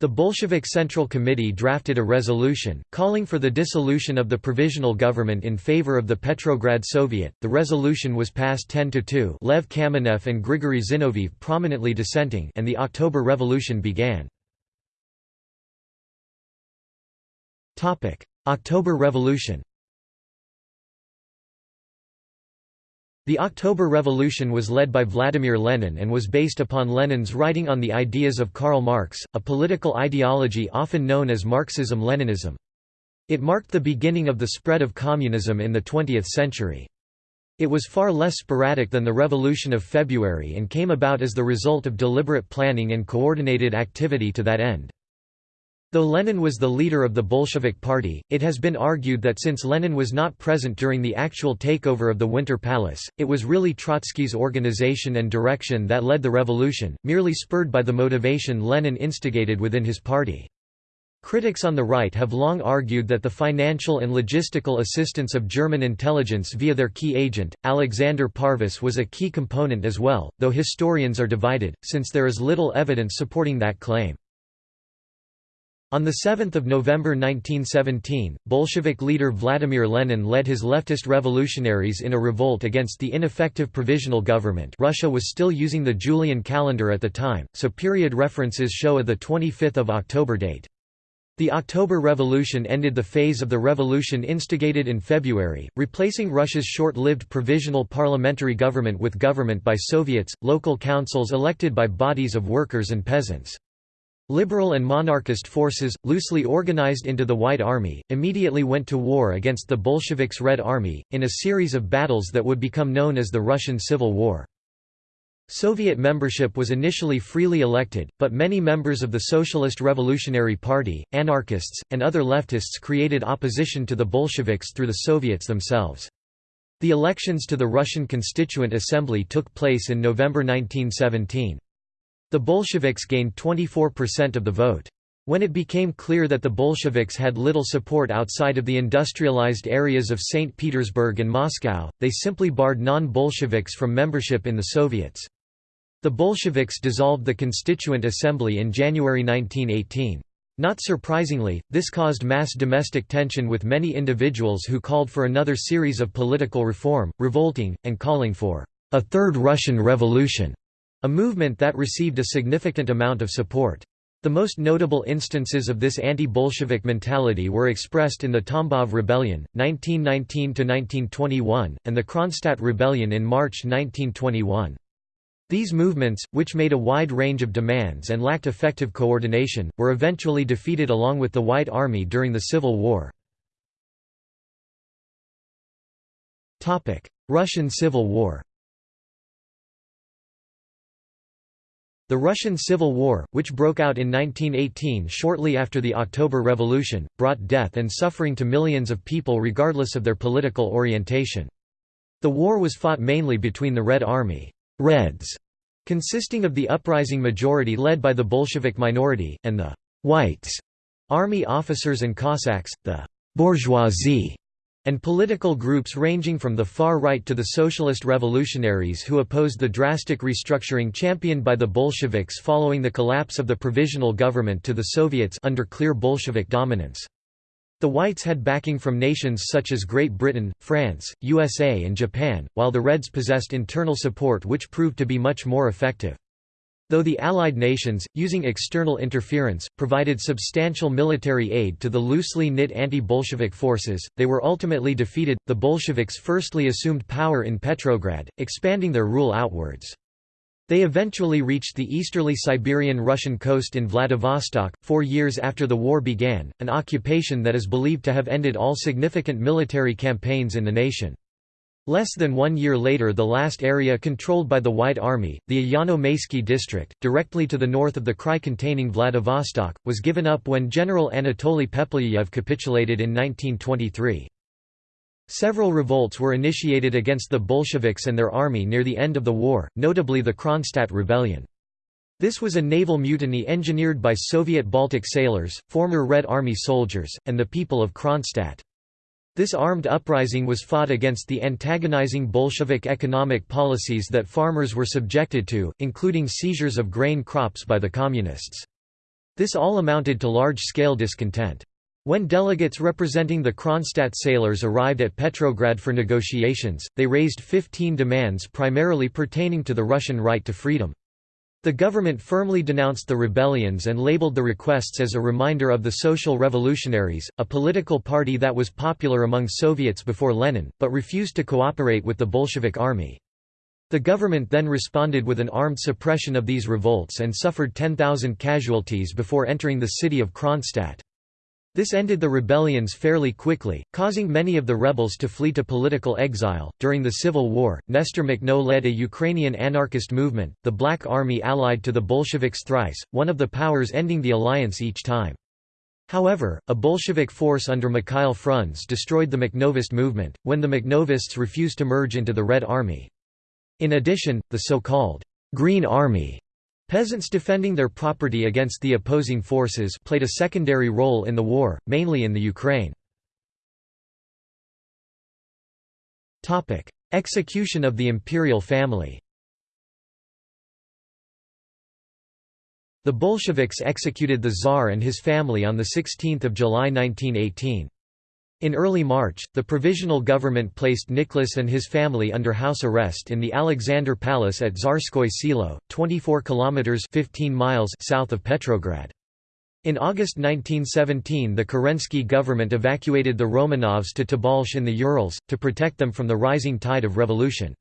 The Bolshevik Central Committee drafted a resolution, calling for the dissolution of the provisional government in favor of the Petrograd Soviet. The resolution was passed 10 to 2, Lev Kamenev and Grigory Zinoviev prominently dissenting, and the October Revolution began. October Revolution. The October Revolution was led by Vladimir Lenin and was based upon Lenin's writing on the ideas of Karl Marx, a political ideology often known as Marxism-Leninism. It marked the beginning of the spread of communism in the 20th century. It was far less sporadic than the Revolution of February and came about as the result of deliberate planning and coordinated activity to that end. Though Lenin was the leader of the Bolshevik Party, it has been argued that since Lenin was not present during the actual takeover of the Winter Palace, it was really Trotsky's organization and direction that led the revolution, merely spurred by the motivation Lenin instigated within his party. Critics on the right have long argued that the financial and logistical assistance of German intelligence via their key agent, Alexander Parvus was a key component as well, though historians are divided, since there is little evidence supporting that claim. On 7 November 1917, Bolshevik leader Vladimir Lenin led his leftist revolutionaries in a revolt against the ineffective provisional government Russia was still using the Julian calendar at the time, so period references show a 25 October date. The October Revolution ended the phase of the revolution instigated in February, replacing Russia's short-lived provisional parliamentary government with government by Soviets, local councils elected by bodies of workers and peasants. Liberal and monarchist forces, loosely organized into the White Army, immediately went to war against the Bolsheviks' Red Army, in a series of battles that would become known as the Russian Civil War. Soviet membership was initially freely elected, but many members of the Socialist Revolutionary Party, anarchists, and other leftists created opposition to the Bolsheviks through the Soviets themselves. The elections to the Russian Constituent Assembly took place in November 1917. The Bolsheviks gained 24% of the vote. When it became clear that the Bolsheviks had little support outside of the industrialized areas of St. Petersburg and Moscow, they simply barred non-Bolsheviks from membership in the Soviets. The Bolsheviks dissolved the Constituent Assembly in January 1918. Not surprisingly, this caused mass domestic tension with many individuals who called for another series of political reform, revolting, and calling for a Third Russian Revolution. A movement that received a significant amount of support. The most notable instances of this anti-Bolshevik mentality were expressed in the Tambov Rebellion, 1919–1921, and the Kronstadt Rebellion in March 1921. These movements, which made a wide range of demands and lacked effective coordination, were eventually defeated along with the White Army during the Civil War. Russian Civil War The Russian Civil War, which broke out in 1918 shortly after the October Revolution, brought death and suffering to millions of people regardless of their political orientation. The war was fought mainly between the Red Army Reds, consisting of the uprising majority led by the Bolshevik minority, and the Whites, army officers and Cossacks, the bourgeoisie, and political groups ranging from the far right to the socialist revolutionaries who opposed the drastic restructuring championed by the Bolsheviks following the collapse of the provisional government to the Soviets under clear Bolshevik dominance. The Whites had backing from nations such as Great Britain, France, USA and Japan, while the Reds possessed internal support which proved to be much more effective. Though the Allied nations, using external interference, provided substantial military aid to the loosely knit anti-Bolshevik forces, they were ultimately defeated. The Bolsheviks firstly assumed power in Petrograd, expanding their rule outwards. They eventually reached the easterly Siberian Russian coast in Vladivostok, four years after the war began, an occupation that is believed to have ended all significant military campaigns in the nation. Less than one year later the last area controlled by the White Army, the Ayano-Maysky district, directly to the north of the Krai containing Vladivostok, was given up when General Anatoly Pepelyayev capitulated in 1923. Several revolts were initiated against the Bolsheviks and their army near the end of the war, notably the Kronstadt Rebellion. This was a naval mutiny engineered by Soviet Baltic sailors, former Red Army soldiers, and the people of Kronstadt. This armed uprising was fought against the antagonizing Bolshevik economic policies that farmers were subjected to, including seizures of grain crops by the Communists. This all amounted to large-scale discontent. When delegates representing the Kronstadt sailors arrived at Petrograd for negotiations, they raised 15 demands primarily pertaining to the Russian right to freedom. The government firmly denounced the rebellions and labeled the requests as a reminder of the Social Revolutionaries, a political party that was popular among Soviets before Lenin, but refused to cooperate with the Bolshevik army. The government then responded with an armed suppression of these revolts and suffered 10,000 casualties before entering the city of Kronstadt. This ended the rebellions fairly quickly, causing many of the rebels to flee to political exile. During the Civil War, Nestor Makhno led a Ukrainian anarchist movement, the Black Army allied to the Bolsheviks thrice, one of the powers ending the alliance each time. However, a Bolshevik force under Mikhail Frunze destroyed the Makhnovist movement, when the Makhnovists refused to merge into the Red Army. In addition, the so-called «Green Army» peasants defending their property against the opposing forces played a secondary role in the war, mainly in the Ukraine. Execution of the imperial family The Bolsheviks executed the Tsar and his family on 16 July 1918. In early March, the Provisional Government placed Nicholas and his family under house arrest in the Alexander Palace at Tsarskoye Selo, 24 kilometers 15 miles south of Petrograd. In August 1917 the Kerensky government evacuated the Romanovs to Tobolsk in the Urals, to protect them from the rising tide of revolution.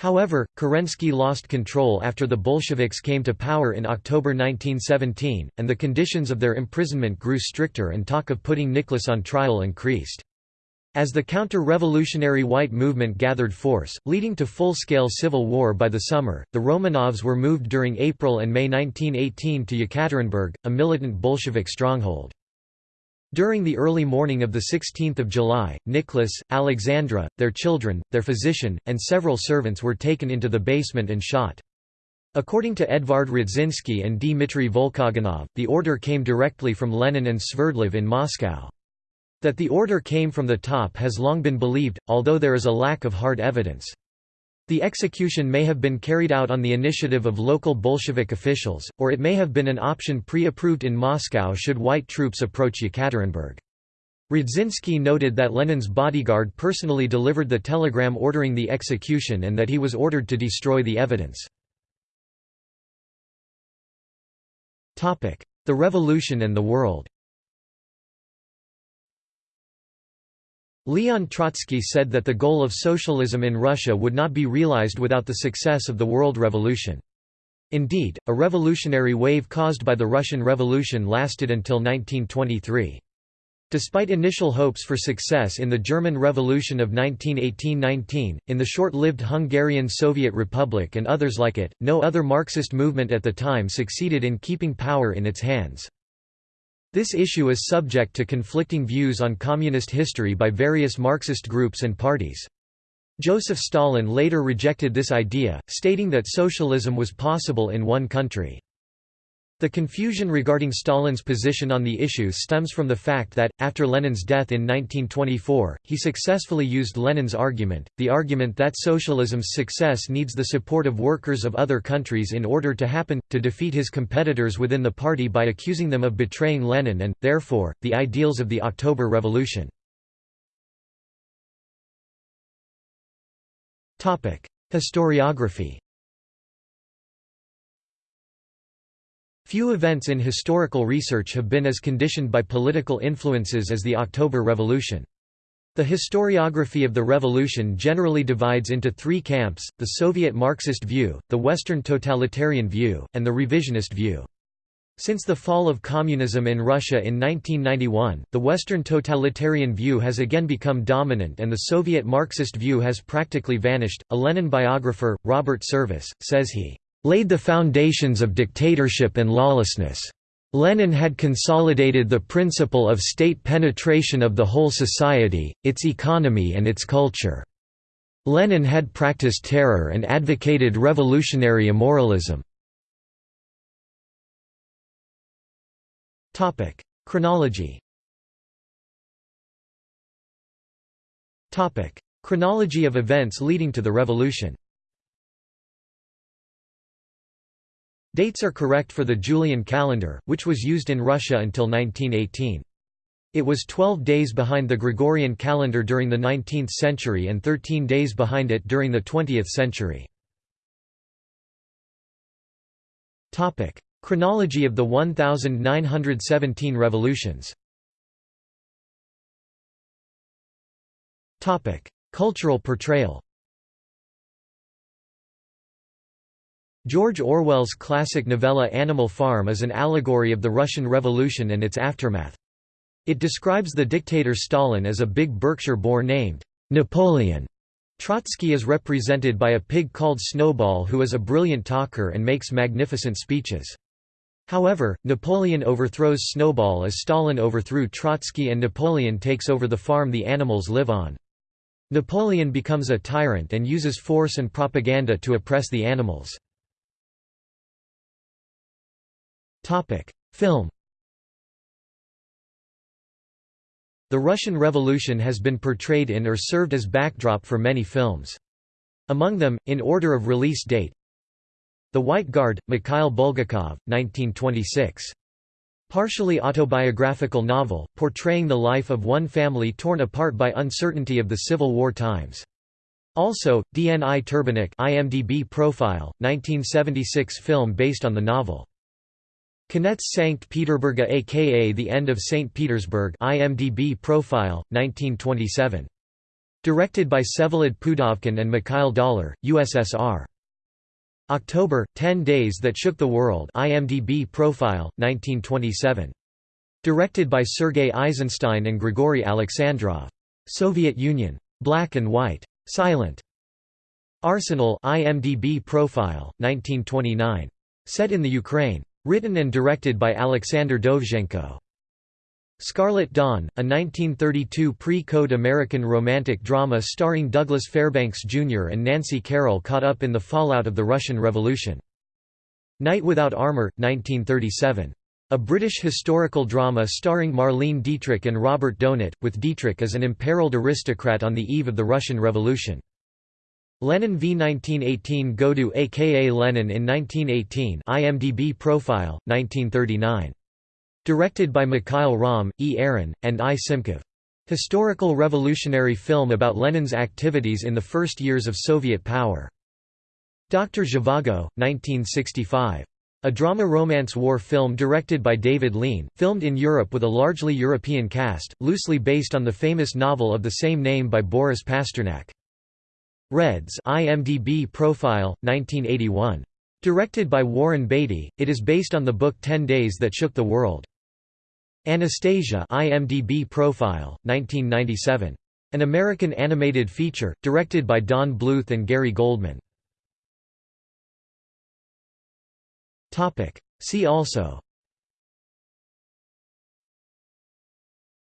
However, Kerensky lost control after the Bolsheviks came to power in October 1917, and the conditions of their imprisonment grew stricter and talk of putting Nicholas on trial increased. As the counter-revolutionary white movement gathered force, leading to full-scale civil war by the summer, the Romanovs were moved during April and May 1918 to Yekaterinburg, a militant Bolshevik stronghold. During the early morning of 16 July, Nicholas, Alexandra, their children, their physician, and several servants were taken into the basement and shot. According to Edvard Radzinsky and Dmitry Volkogonov, the order came directly from Lenin and Sverdlov in Moscow. That the order came from the top has long been believed, although there is a lack of hard evidence. The execution may have been carried out on the initiative of local Bolshevik officials, or it may have been an option pre-approved in Moscow should white troops approach Yekaterinburg. Radzinsky noted that Lenin's bodyguard personally delivered the telegram ordering the execution and that he was ordered to destroy the evidence. The Revolution and the World Leon Trotsky said that the goal of socialism in Russia would not be realized without the success of the World Revolution. Indeed, a revolutionary wave caused by the Russian Revolution lasted until 1923. Despite initial hopes for success in the German Revolution of 1918–19, in the short-lived Hungarian Soviet Republic and others like it, no other Marxist movement at the time succeeded in keeping power in its hands. This issue is subject to conflicting views on communist history by various Marxist groups and parties. Joseph Stalin later rejected this idea, stating that socialism was possible in one country. The confusion regarding Stalin's position on the issue stems from the fact that, after Lenin's death in 1924, he successfully used Lenin's argument, the argument that socialism's success needs the support of workers of other countries in order to happen, to defeat his competitors within the party by accusing them of betraying Lenin and, therefore, the ideals of the October Revolution. Historiography Few events in historical research have been as conditioned by political influences as the October Revolution. The historiography of the revolution generally divides into three camps, the Soviet Marxist view, the Western totalitarian view, and the revisionist view. Since the fall of communism in Russia in 1991, the Western totalitarian view has again become dominant and the Soviet Marxist view has practically vanished. A Lenin biographer, Robert Service, says he laid the foundations of dictatorship and lawlessness. Lenin had consolidated the principle of state penetration of the whole society, its economy and its culture. Lenin had practiced terror and advocated revolutionary immoralism. Chronology Chronology of events leading to the revolution Dates are correct for the Julian calendar, which was used in Russia until 1918. It was 12 days behind the Gregorian calendar during the 19th century and 13 days behind it during the 20th century. Chronology of the 1917 revolutions Cultural portrayal George Orwell's classic novella Animal Farm is an allegory of the Russian Revolution and its aftermath. It describes the dictator Stalin as a big Berkshire boar named Napoleon. Trotsky is represented by a pig called Snowball who is a brilliant talker and makes magnificent speeches. However, Napoleon overthrows Snowball as Stalin overthrew Trotsky and Napoleon takes over the farm the animals live on. Napoleon becomes a tyrant and uses force and propaganda to oppress the animals. Film The Russian Revolution has been portrayed in or served as backdrop for many films. Among them, in order of release date The White Guard, Mikhail Bulgakov, 1926. Partially autobiographical novel, portraying the life of one family torn apart by uncertainty of the Civil War times. Also, Dni Turbinykh IMDb profile, 1976 film based on the novel. Konets Sankt Peterburga aka The End of St. Petersburg IMDb profile, 1927. Directed by Vsevolod Pudovkin and Mikhail Doller, USSR. October, 10 Days That Shook the World IMDb profile, 1927. Directed by Sergei Eisenstein and Grigory Alexandrov. Soviet Union. Black and White. Silent. Arsenal IMDb profile, 1929. Set in the Ukraine. Written and directed by Alexander Dovzhenko. Scarlet Dawn, a 1932 pre-code American romantic drama starring Douglas Fairbanks Jr. and Nancy Carroll caught up in the fallout of the Russian Revolution. Knight Without Armor, 1937. A British historical drama starring Marlene Dietrich and Robert Donat, with Dietrich as an imperiled aristocrat on the eve of the Russian Revolution. Lenin v 1918 Godu aka Lenin in 1918 IMDb profile, 1939. Directed by Mikhail Romm, E. Aaron, and I. Simkov. Historical revolutionary film about Lenin's activities in the first years of Soviet power. Dr. Zhivago, 1965. A drama-romance war film directed by David Lean, filmed in Europe with a largely European cast, loosely based on the famous novel of the same name by Boris Pasternak. Reds IMDb profile, 1981. Directed by Warren Beatty, it is based on the book Ten Days That Shook the World. Anastasia IMDb profile, 1997. An American animated feature, directed by Don Bluth and Gary Goldman. See also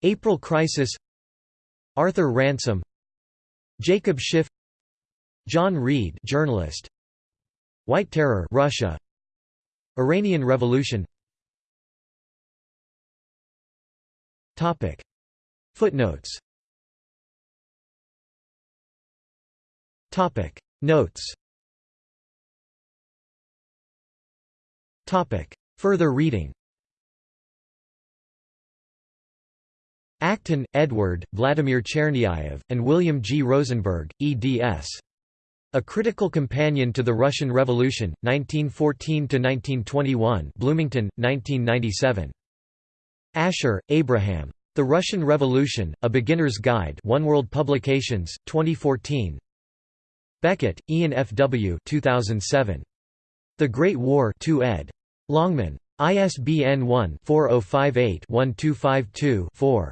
April Crisis Arthur Ransome Jacob Schiff John Reed, journalist. White Terror, Russia. Iranian Revolution. Topic. Footnotes. Topic. Notes. Topic. Further reading. Acton, Edward, Vladimir Chernyayev, and William G. Rosenberg, eds. A Critical Companion to the Russian Revolution, 1914–1921 Bloomington, 1997. Ascher, Abraham. The Russian Revolution, A Beginner's Guide One World Publications, 2014 Beckett, Ian F. W. 2007. The Great War 2 ed. Longman. ISBN 1-4058-1252-4.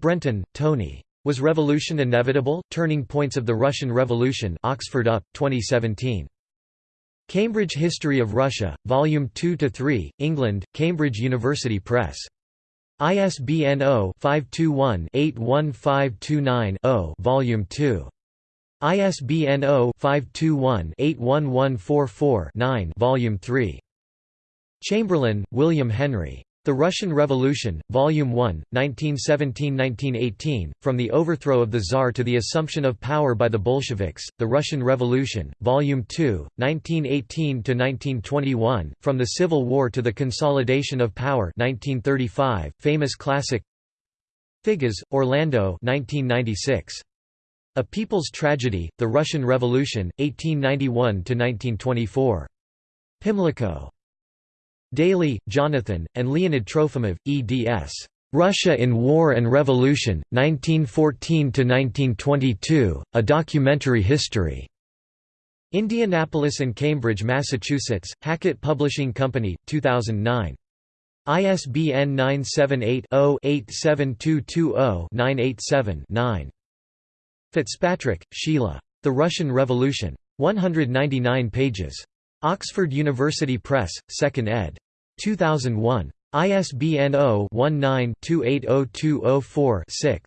Brenton, Tony. Was Revolution Inevitable? Turning Points of the Russian Revolution Oxford UP, 2017. Cambridge History of Russia, Volume 2–3, England, Cambridge University Press. ISBN 0-521-81529-0 Volume 2. ISBN 0-521-81144-9 Volume 3. Chamberlin, William Henry. The Russian Revolution, Volume 1, 1917–1918, From the Overthrow of the Tsar to the Assumption of Power by the Bolsheviks, The Russian Revolution, Volume 2, 1918–1921, From the Civil War to the Consolidation of Power 1935, famous classic Figes, Orlando 1996. A People's Tragedy, The Russian Revolution, 1891–1924. Pimlico. Daly, Jonathan, and Leonid Trofimov, eds. Russia in War and Revolution, 1914–1922, A Documentary History. Indianapolis and Cambridge, Massachusetts, Hackett Publishing Company, 2009. ISBN 978-0-87220-987-9. Fitzpatrick, Sheila. The Russian Revolution. 199 pages. Oxford University Press, 2nd ed. 2001. ISBN 0-19-280204-6.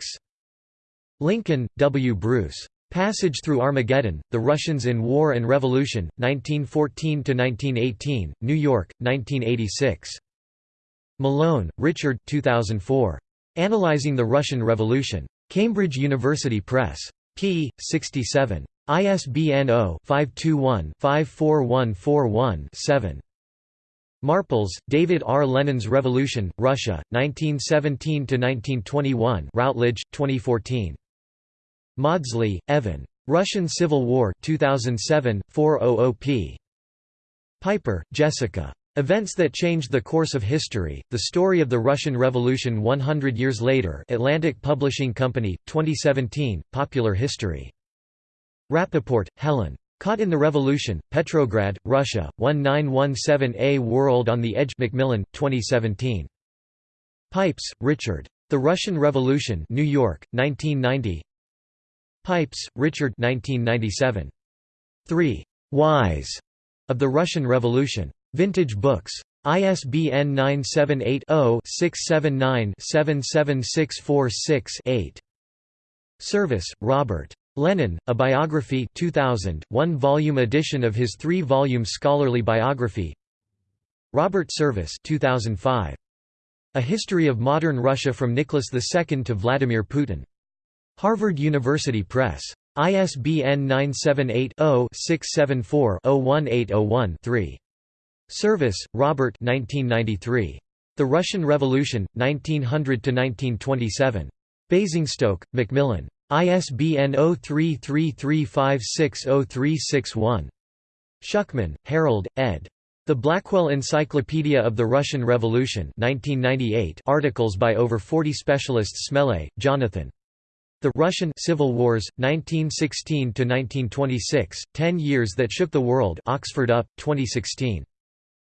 Lincoln, W. Bruce. Passage Through Armageddon, The Russians in War and Revolution, 1914–1918, New York, 1986. Malone, Richard 2004. Analyzing the Russian Revolution. Cambridge University Press. p. 67. ISBN 0-521-54141-7. Marples, David R. Lenin's Revolution, Russia, 1917–1921 Routledge, 2014. Mawdsley, Evan. Russian Civil War 2007, 400p. Piper, Jessica. Events that changed the course of history, The Story of the Russian Revolution 100 Years Later Atlantic Publishing Company, 2017, Popular History. Rappaport, Helen. Caught in the Revolution, Petrograd, Russia, 1917A World on the Edge Macmillan, 2017. Pipes, Richard. The Russian Revolution New York, 1990 Pipes, Richard 1997. 3. Whys of the Russian Revolution. Vintage Books. ISBN 978 0 679 77646 8. Service, Robert. Lenin, A Biography 2000, one-volume edition of his three-volume scholarly biography Robert Service 2005. A History of Modern Russia from Nicholas II to Vladimir Putin. Harvard University Press. ISBN 978-0-674-01801-3. Service, Robert 1993. The Russian Revolution, 1900–1927. Basingstoke, Macmillan. ISBN 0333560361. Shukman, Harold, ed. The Blackwell Encyclopedia of the Russian Revolution 1998 articles by over 40 specialists Smele, Jonathan. The Russian Civil Wars, 1916–1926, Ten Years That Shook the World Oxford UP, 2016.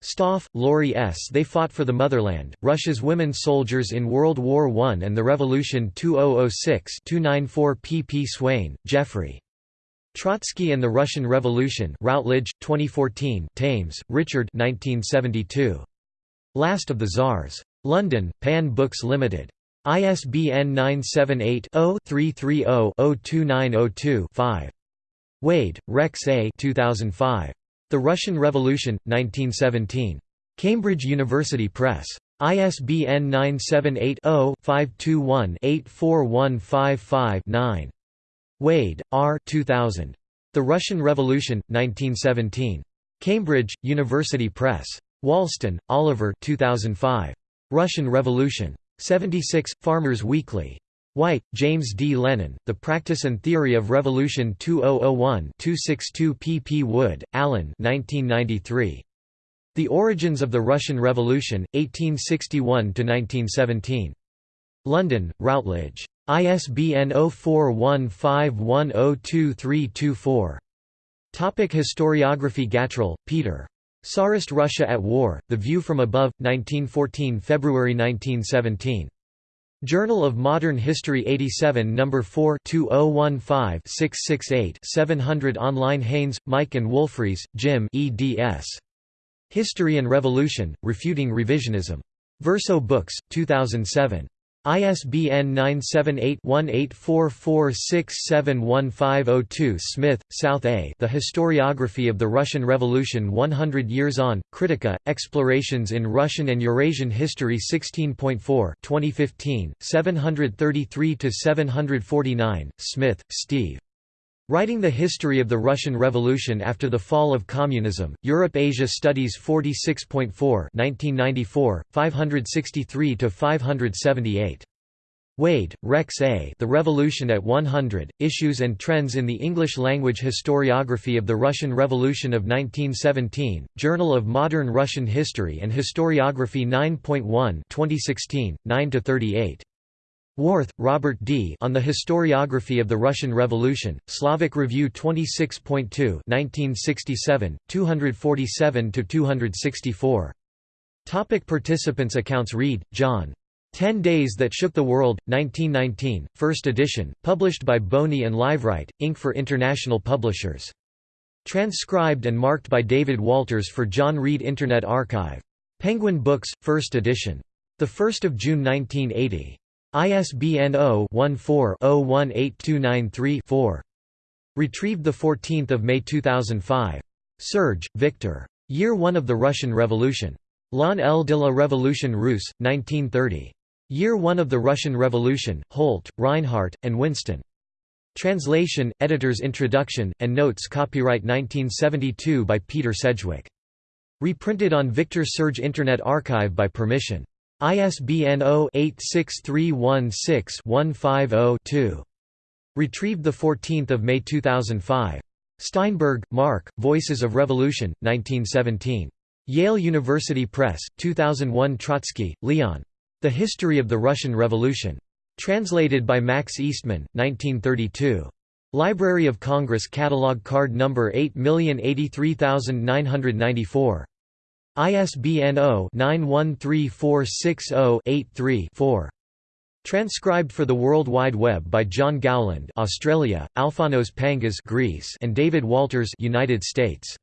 Stoff, Laurie S. They Fought for the Motherland, Russia's Women Soldiers in World War I and the Revolution 2006 294 pp Swain, Geoffrey. Trotsky and the Russian Revolution Routledge, 2014 Thames, Richard 1972. Last of the Tsars. London, Pan Books Limited. ISBN 978-0-330-02902-5. Wade, Rex A. 2005. The Russian Revolution, 1917. Cambridge University Press. ISBN 978-0-521-84155-9. Wade, R. 2000. The Russian Revolution, 1917. Cambridge, University Press. Walston, Oliver 2005. Russian Revolution. 76, Farmers Weekly. White, James D. Lenin, The Practice and Theory of Revolution 2001-262 pp Wood, Alan 1993. The Origins of the Russian Revolution, 1861–1917. London, Routledge. ISBN 0415102324. Topic Historiography Gatrell, Peter. Tsarist Russia at War, The View from Above, 1914 February 1917. Journal of Modern History 87 No. 4 2015-668 700 online Haynes, Mike and Wolfreys, Jim eds. History and Revolution, Refuting Revisionism. Verso Books, 2007. ISBN 978-1844671502 Smith, South A. The Historiography of the Russian Revolution 100 Years On, Kritika, Explorations in Russian and Eurasian History 16.4 2015, 733–749, Smith, Steve. Writing the History of the Russian Revolution after the Fall of Communism, Europe-Asia Studies 46.4 1994, 563–578. Wade, Rex A. The Revolution at 100, Issues and Trends in the English-Language Historiography of the Russian Revolution of 1917, Journal of Modern Russian History and Historiography 9.1 2016, 9–38. Warth, Robert D. On the Historiography of the Russian Revolution, Slavic Review 26.2 1967, 247–264. Topic Participants Accounts Reed, John. Ten Days That Shook the World, 1919, first edition, published by Boni and Liveright, Inc. for international publishers. Transcribed and marked by David Walters for John Reed Internet Archive. Penguin Books, 1st edition. 1 June 1980. ISBN 0-14-018293-4. Retrieved 14 May 2005. Serge, Victor. Year 1 of the Russian Revolution. L'an L de la Révolution russe, 1930. Year 1 of the Russian Revolution, Holt, Rinehart, and Winston. Translation, editor's introduction, and notes copyright 1972 by Peter Sedgwick. Reprinted on Victor Serge Internet Archive by permission. ISBN 0-86316-150-2. Retrieved 14 May 2005. Steinberg, Mark, Voices of Revolution, 1917. Yale University Press, 2001 Trotsky, Leon. The History of the Russian Revolution. Translated by Max Eastman, 1932. Library of Congress Catalog Card Number 8083994. ISBN 0-913460-83-4. Transcribed for the World Wide Web by John Gowland Australia, Alphanos Pangas Greece and David Walters United States.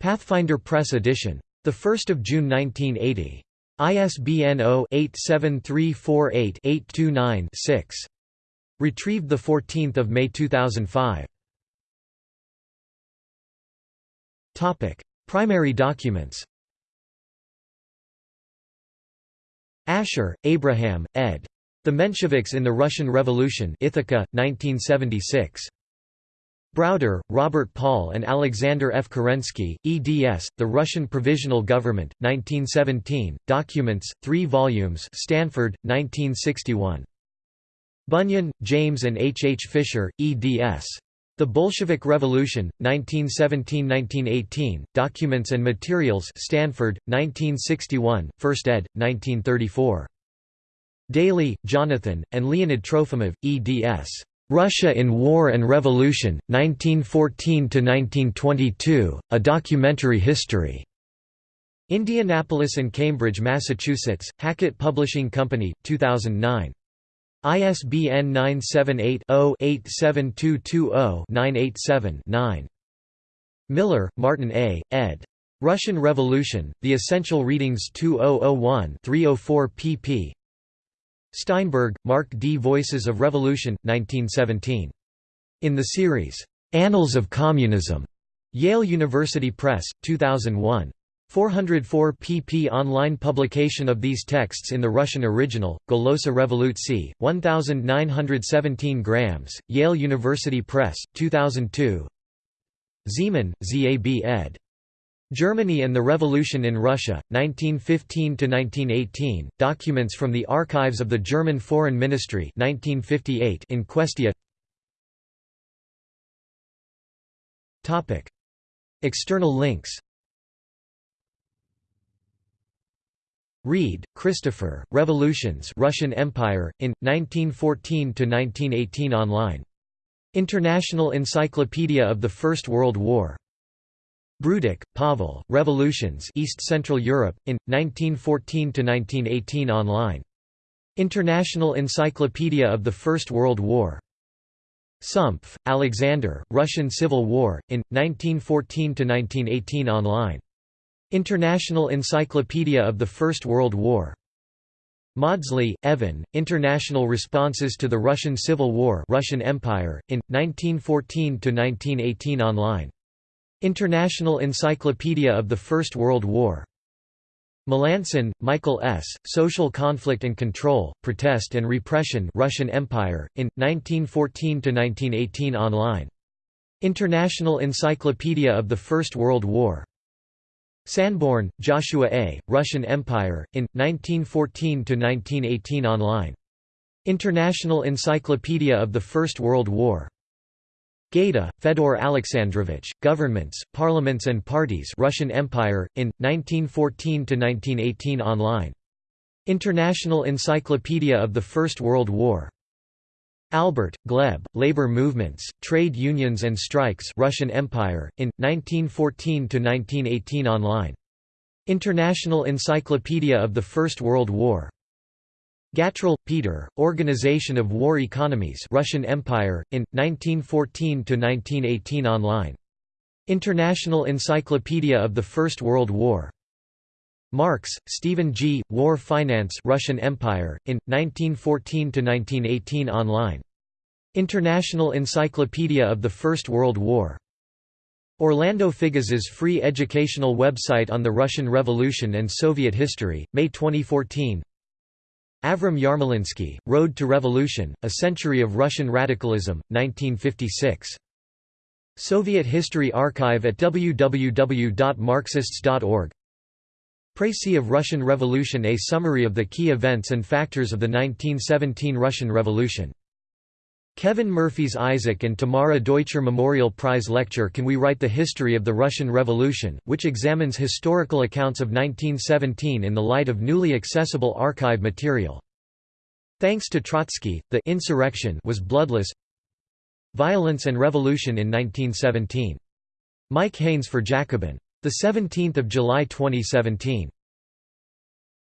Pathfinder Press edition. 1 June 1980. ISBN 0-87348-829-6. Retrieved 14 May 2005. Primary documents Ascher, Abraham, ed. The Mensheviks in the Russian Revolution Ithaca, 1976. Browder, Robert Paul and Alexander F. Kerensky, eds, The Russian Provisional Government, 1917, Documents, 3 volumes Stanford, 1961. Bunyan, James and H. H. Fisher, eds. The Bolshevik Revolution, 1917–1918, Documents and Materials Stanford, 1961, 1st ed., 1934. Daly, Jonathan, and Leonid Trofimov, eds. Russia in War and Revolution, 1914–1922, A Documentary History. Indianapolis and Cambridge, Massachusetts, Hackett Publishing Company, 2009. ISBN 978-0-87220-987-9. Miller, Martin A., ed. Russian Revolution, The Essential Readings 2001-304 pp. Steinberg, Mark D. Voices of Revolution, 1917. In the series, Annals of Communism. Yale University Press, 2001. 404 pp online publication of these texts in the Russian original, Golosa Revolutsi, 1917 grams, Yale University Press, 2002 Zeman, Zab ed. Germany and the Revolution in Russia, 1915–1918, documents from the archives of the German Foreign Ministry 1958 in Questia. External links Read, Christopher, Revolutions Russian Empire, in, 1914–1918 online. International Encyclopedia of the First World War Brudik, Pavel, Revolutions East Central Europe, in, 1914–1918 online. International Encyclopedia of the First World War. Sumpf, Alexander, Russian Civil War, in, 1914–1918 online. International Encyclopedia of the First World War. Mawdsley, Evan, International Responses to the Russian Civil War Russian Empire, in, 1914–1918 online. International Encyclopedia of the First World War. Melancon, Michael S., Social Conflict and Control, Protest and Repression Russian Empire, in, 1914–1918 online. International Encyclopedia of the First World War. Sanborn, Joshua A., Russian Empire, in, 1914–1918 online. International Encyclopedia of the First World War. Gaida, Fedor Alexandrovich, Governments, Parliaments and Parties Russian Empire, in, 1914–1918 online. International Encyclopedia of the First World War. Albert, Gleb, Labor Movements, Trade Unions and Strikes Russian Empire, in, 1914–1918 online. International Encyclopedia of the First World War. Gatrell, Peter, Organization of War Economies Russian Empire, in, 1914–1918 online. International Encyclopedia of the First World War. Marks, Steven G. War Finance Russian Empire, in, 1914–1918 online. International Encyclopedia of the First World War. Orlando Figes's free educational website on the Russian Revolution and Soviet History, May 2014 Avrahm Yarmolinsky, Road to Revolution, A Century of Russian Radicalism, 1956. Soviet History Archive at www.marxists.org Précis of Russian Revolution A summary of the key events and factors of the 1917 Russian Revolution Kevin Murphy's Isaac and Tamara Deutscher Memorial Prize Lecture Can We Write the History of the Russian Revolution, which examines historical accounts of 1917 in the light of newly accessible archive material. Thanks to Trotsky, the insurrection was bloodless Violence and Revolution in 1917. Mike Haynes for Jacobin. 17 July 2017.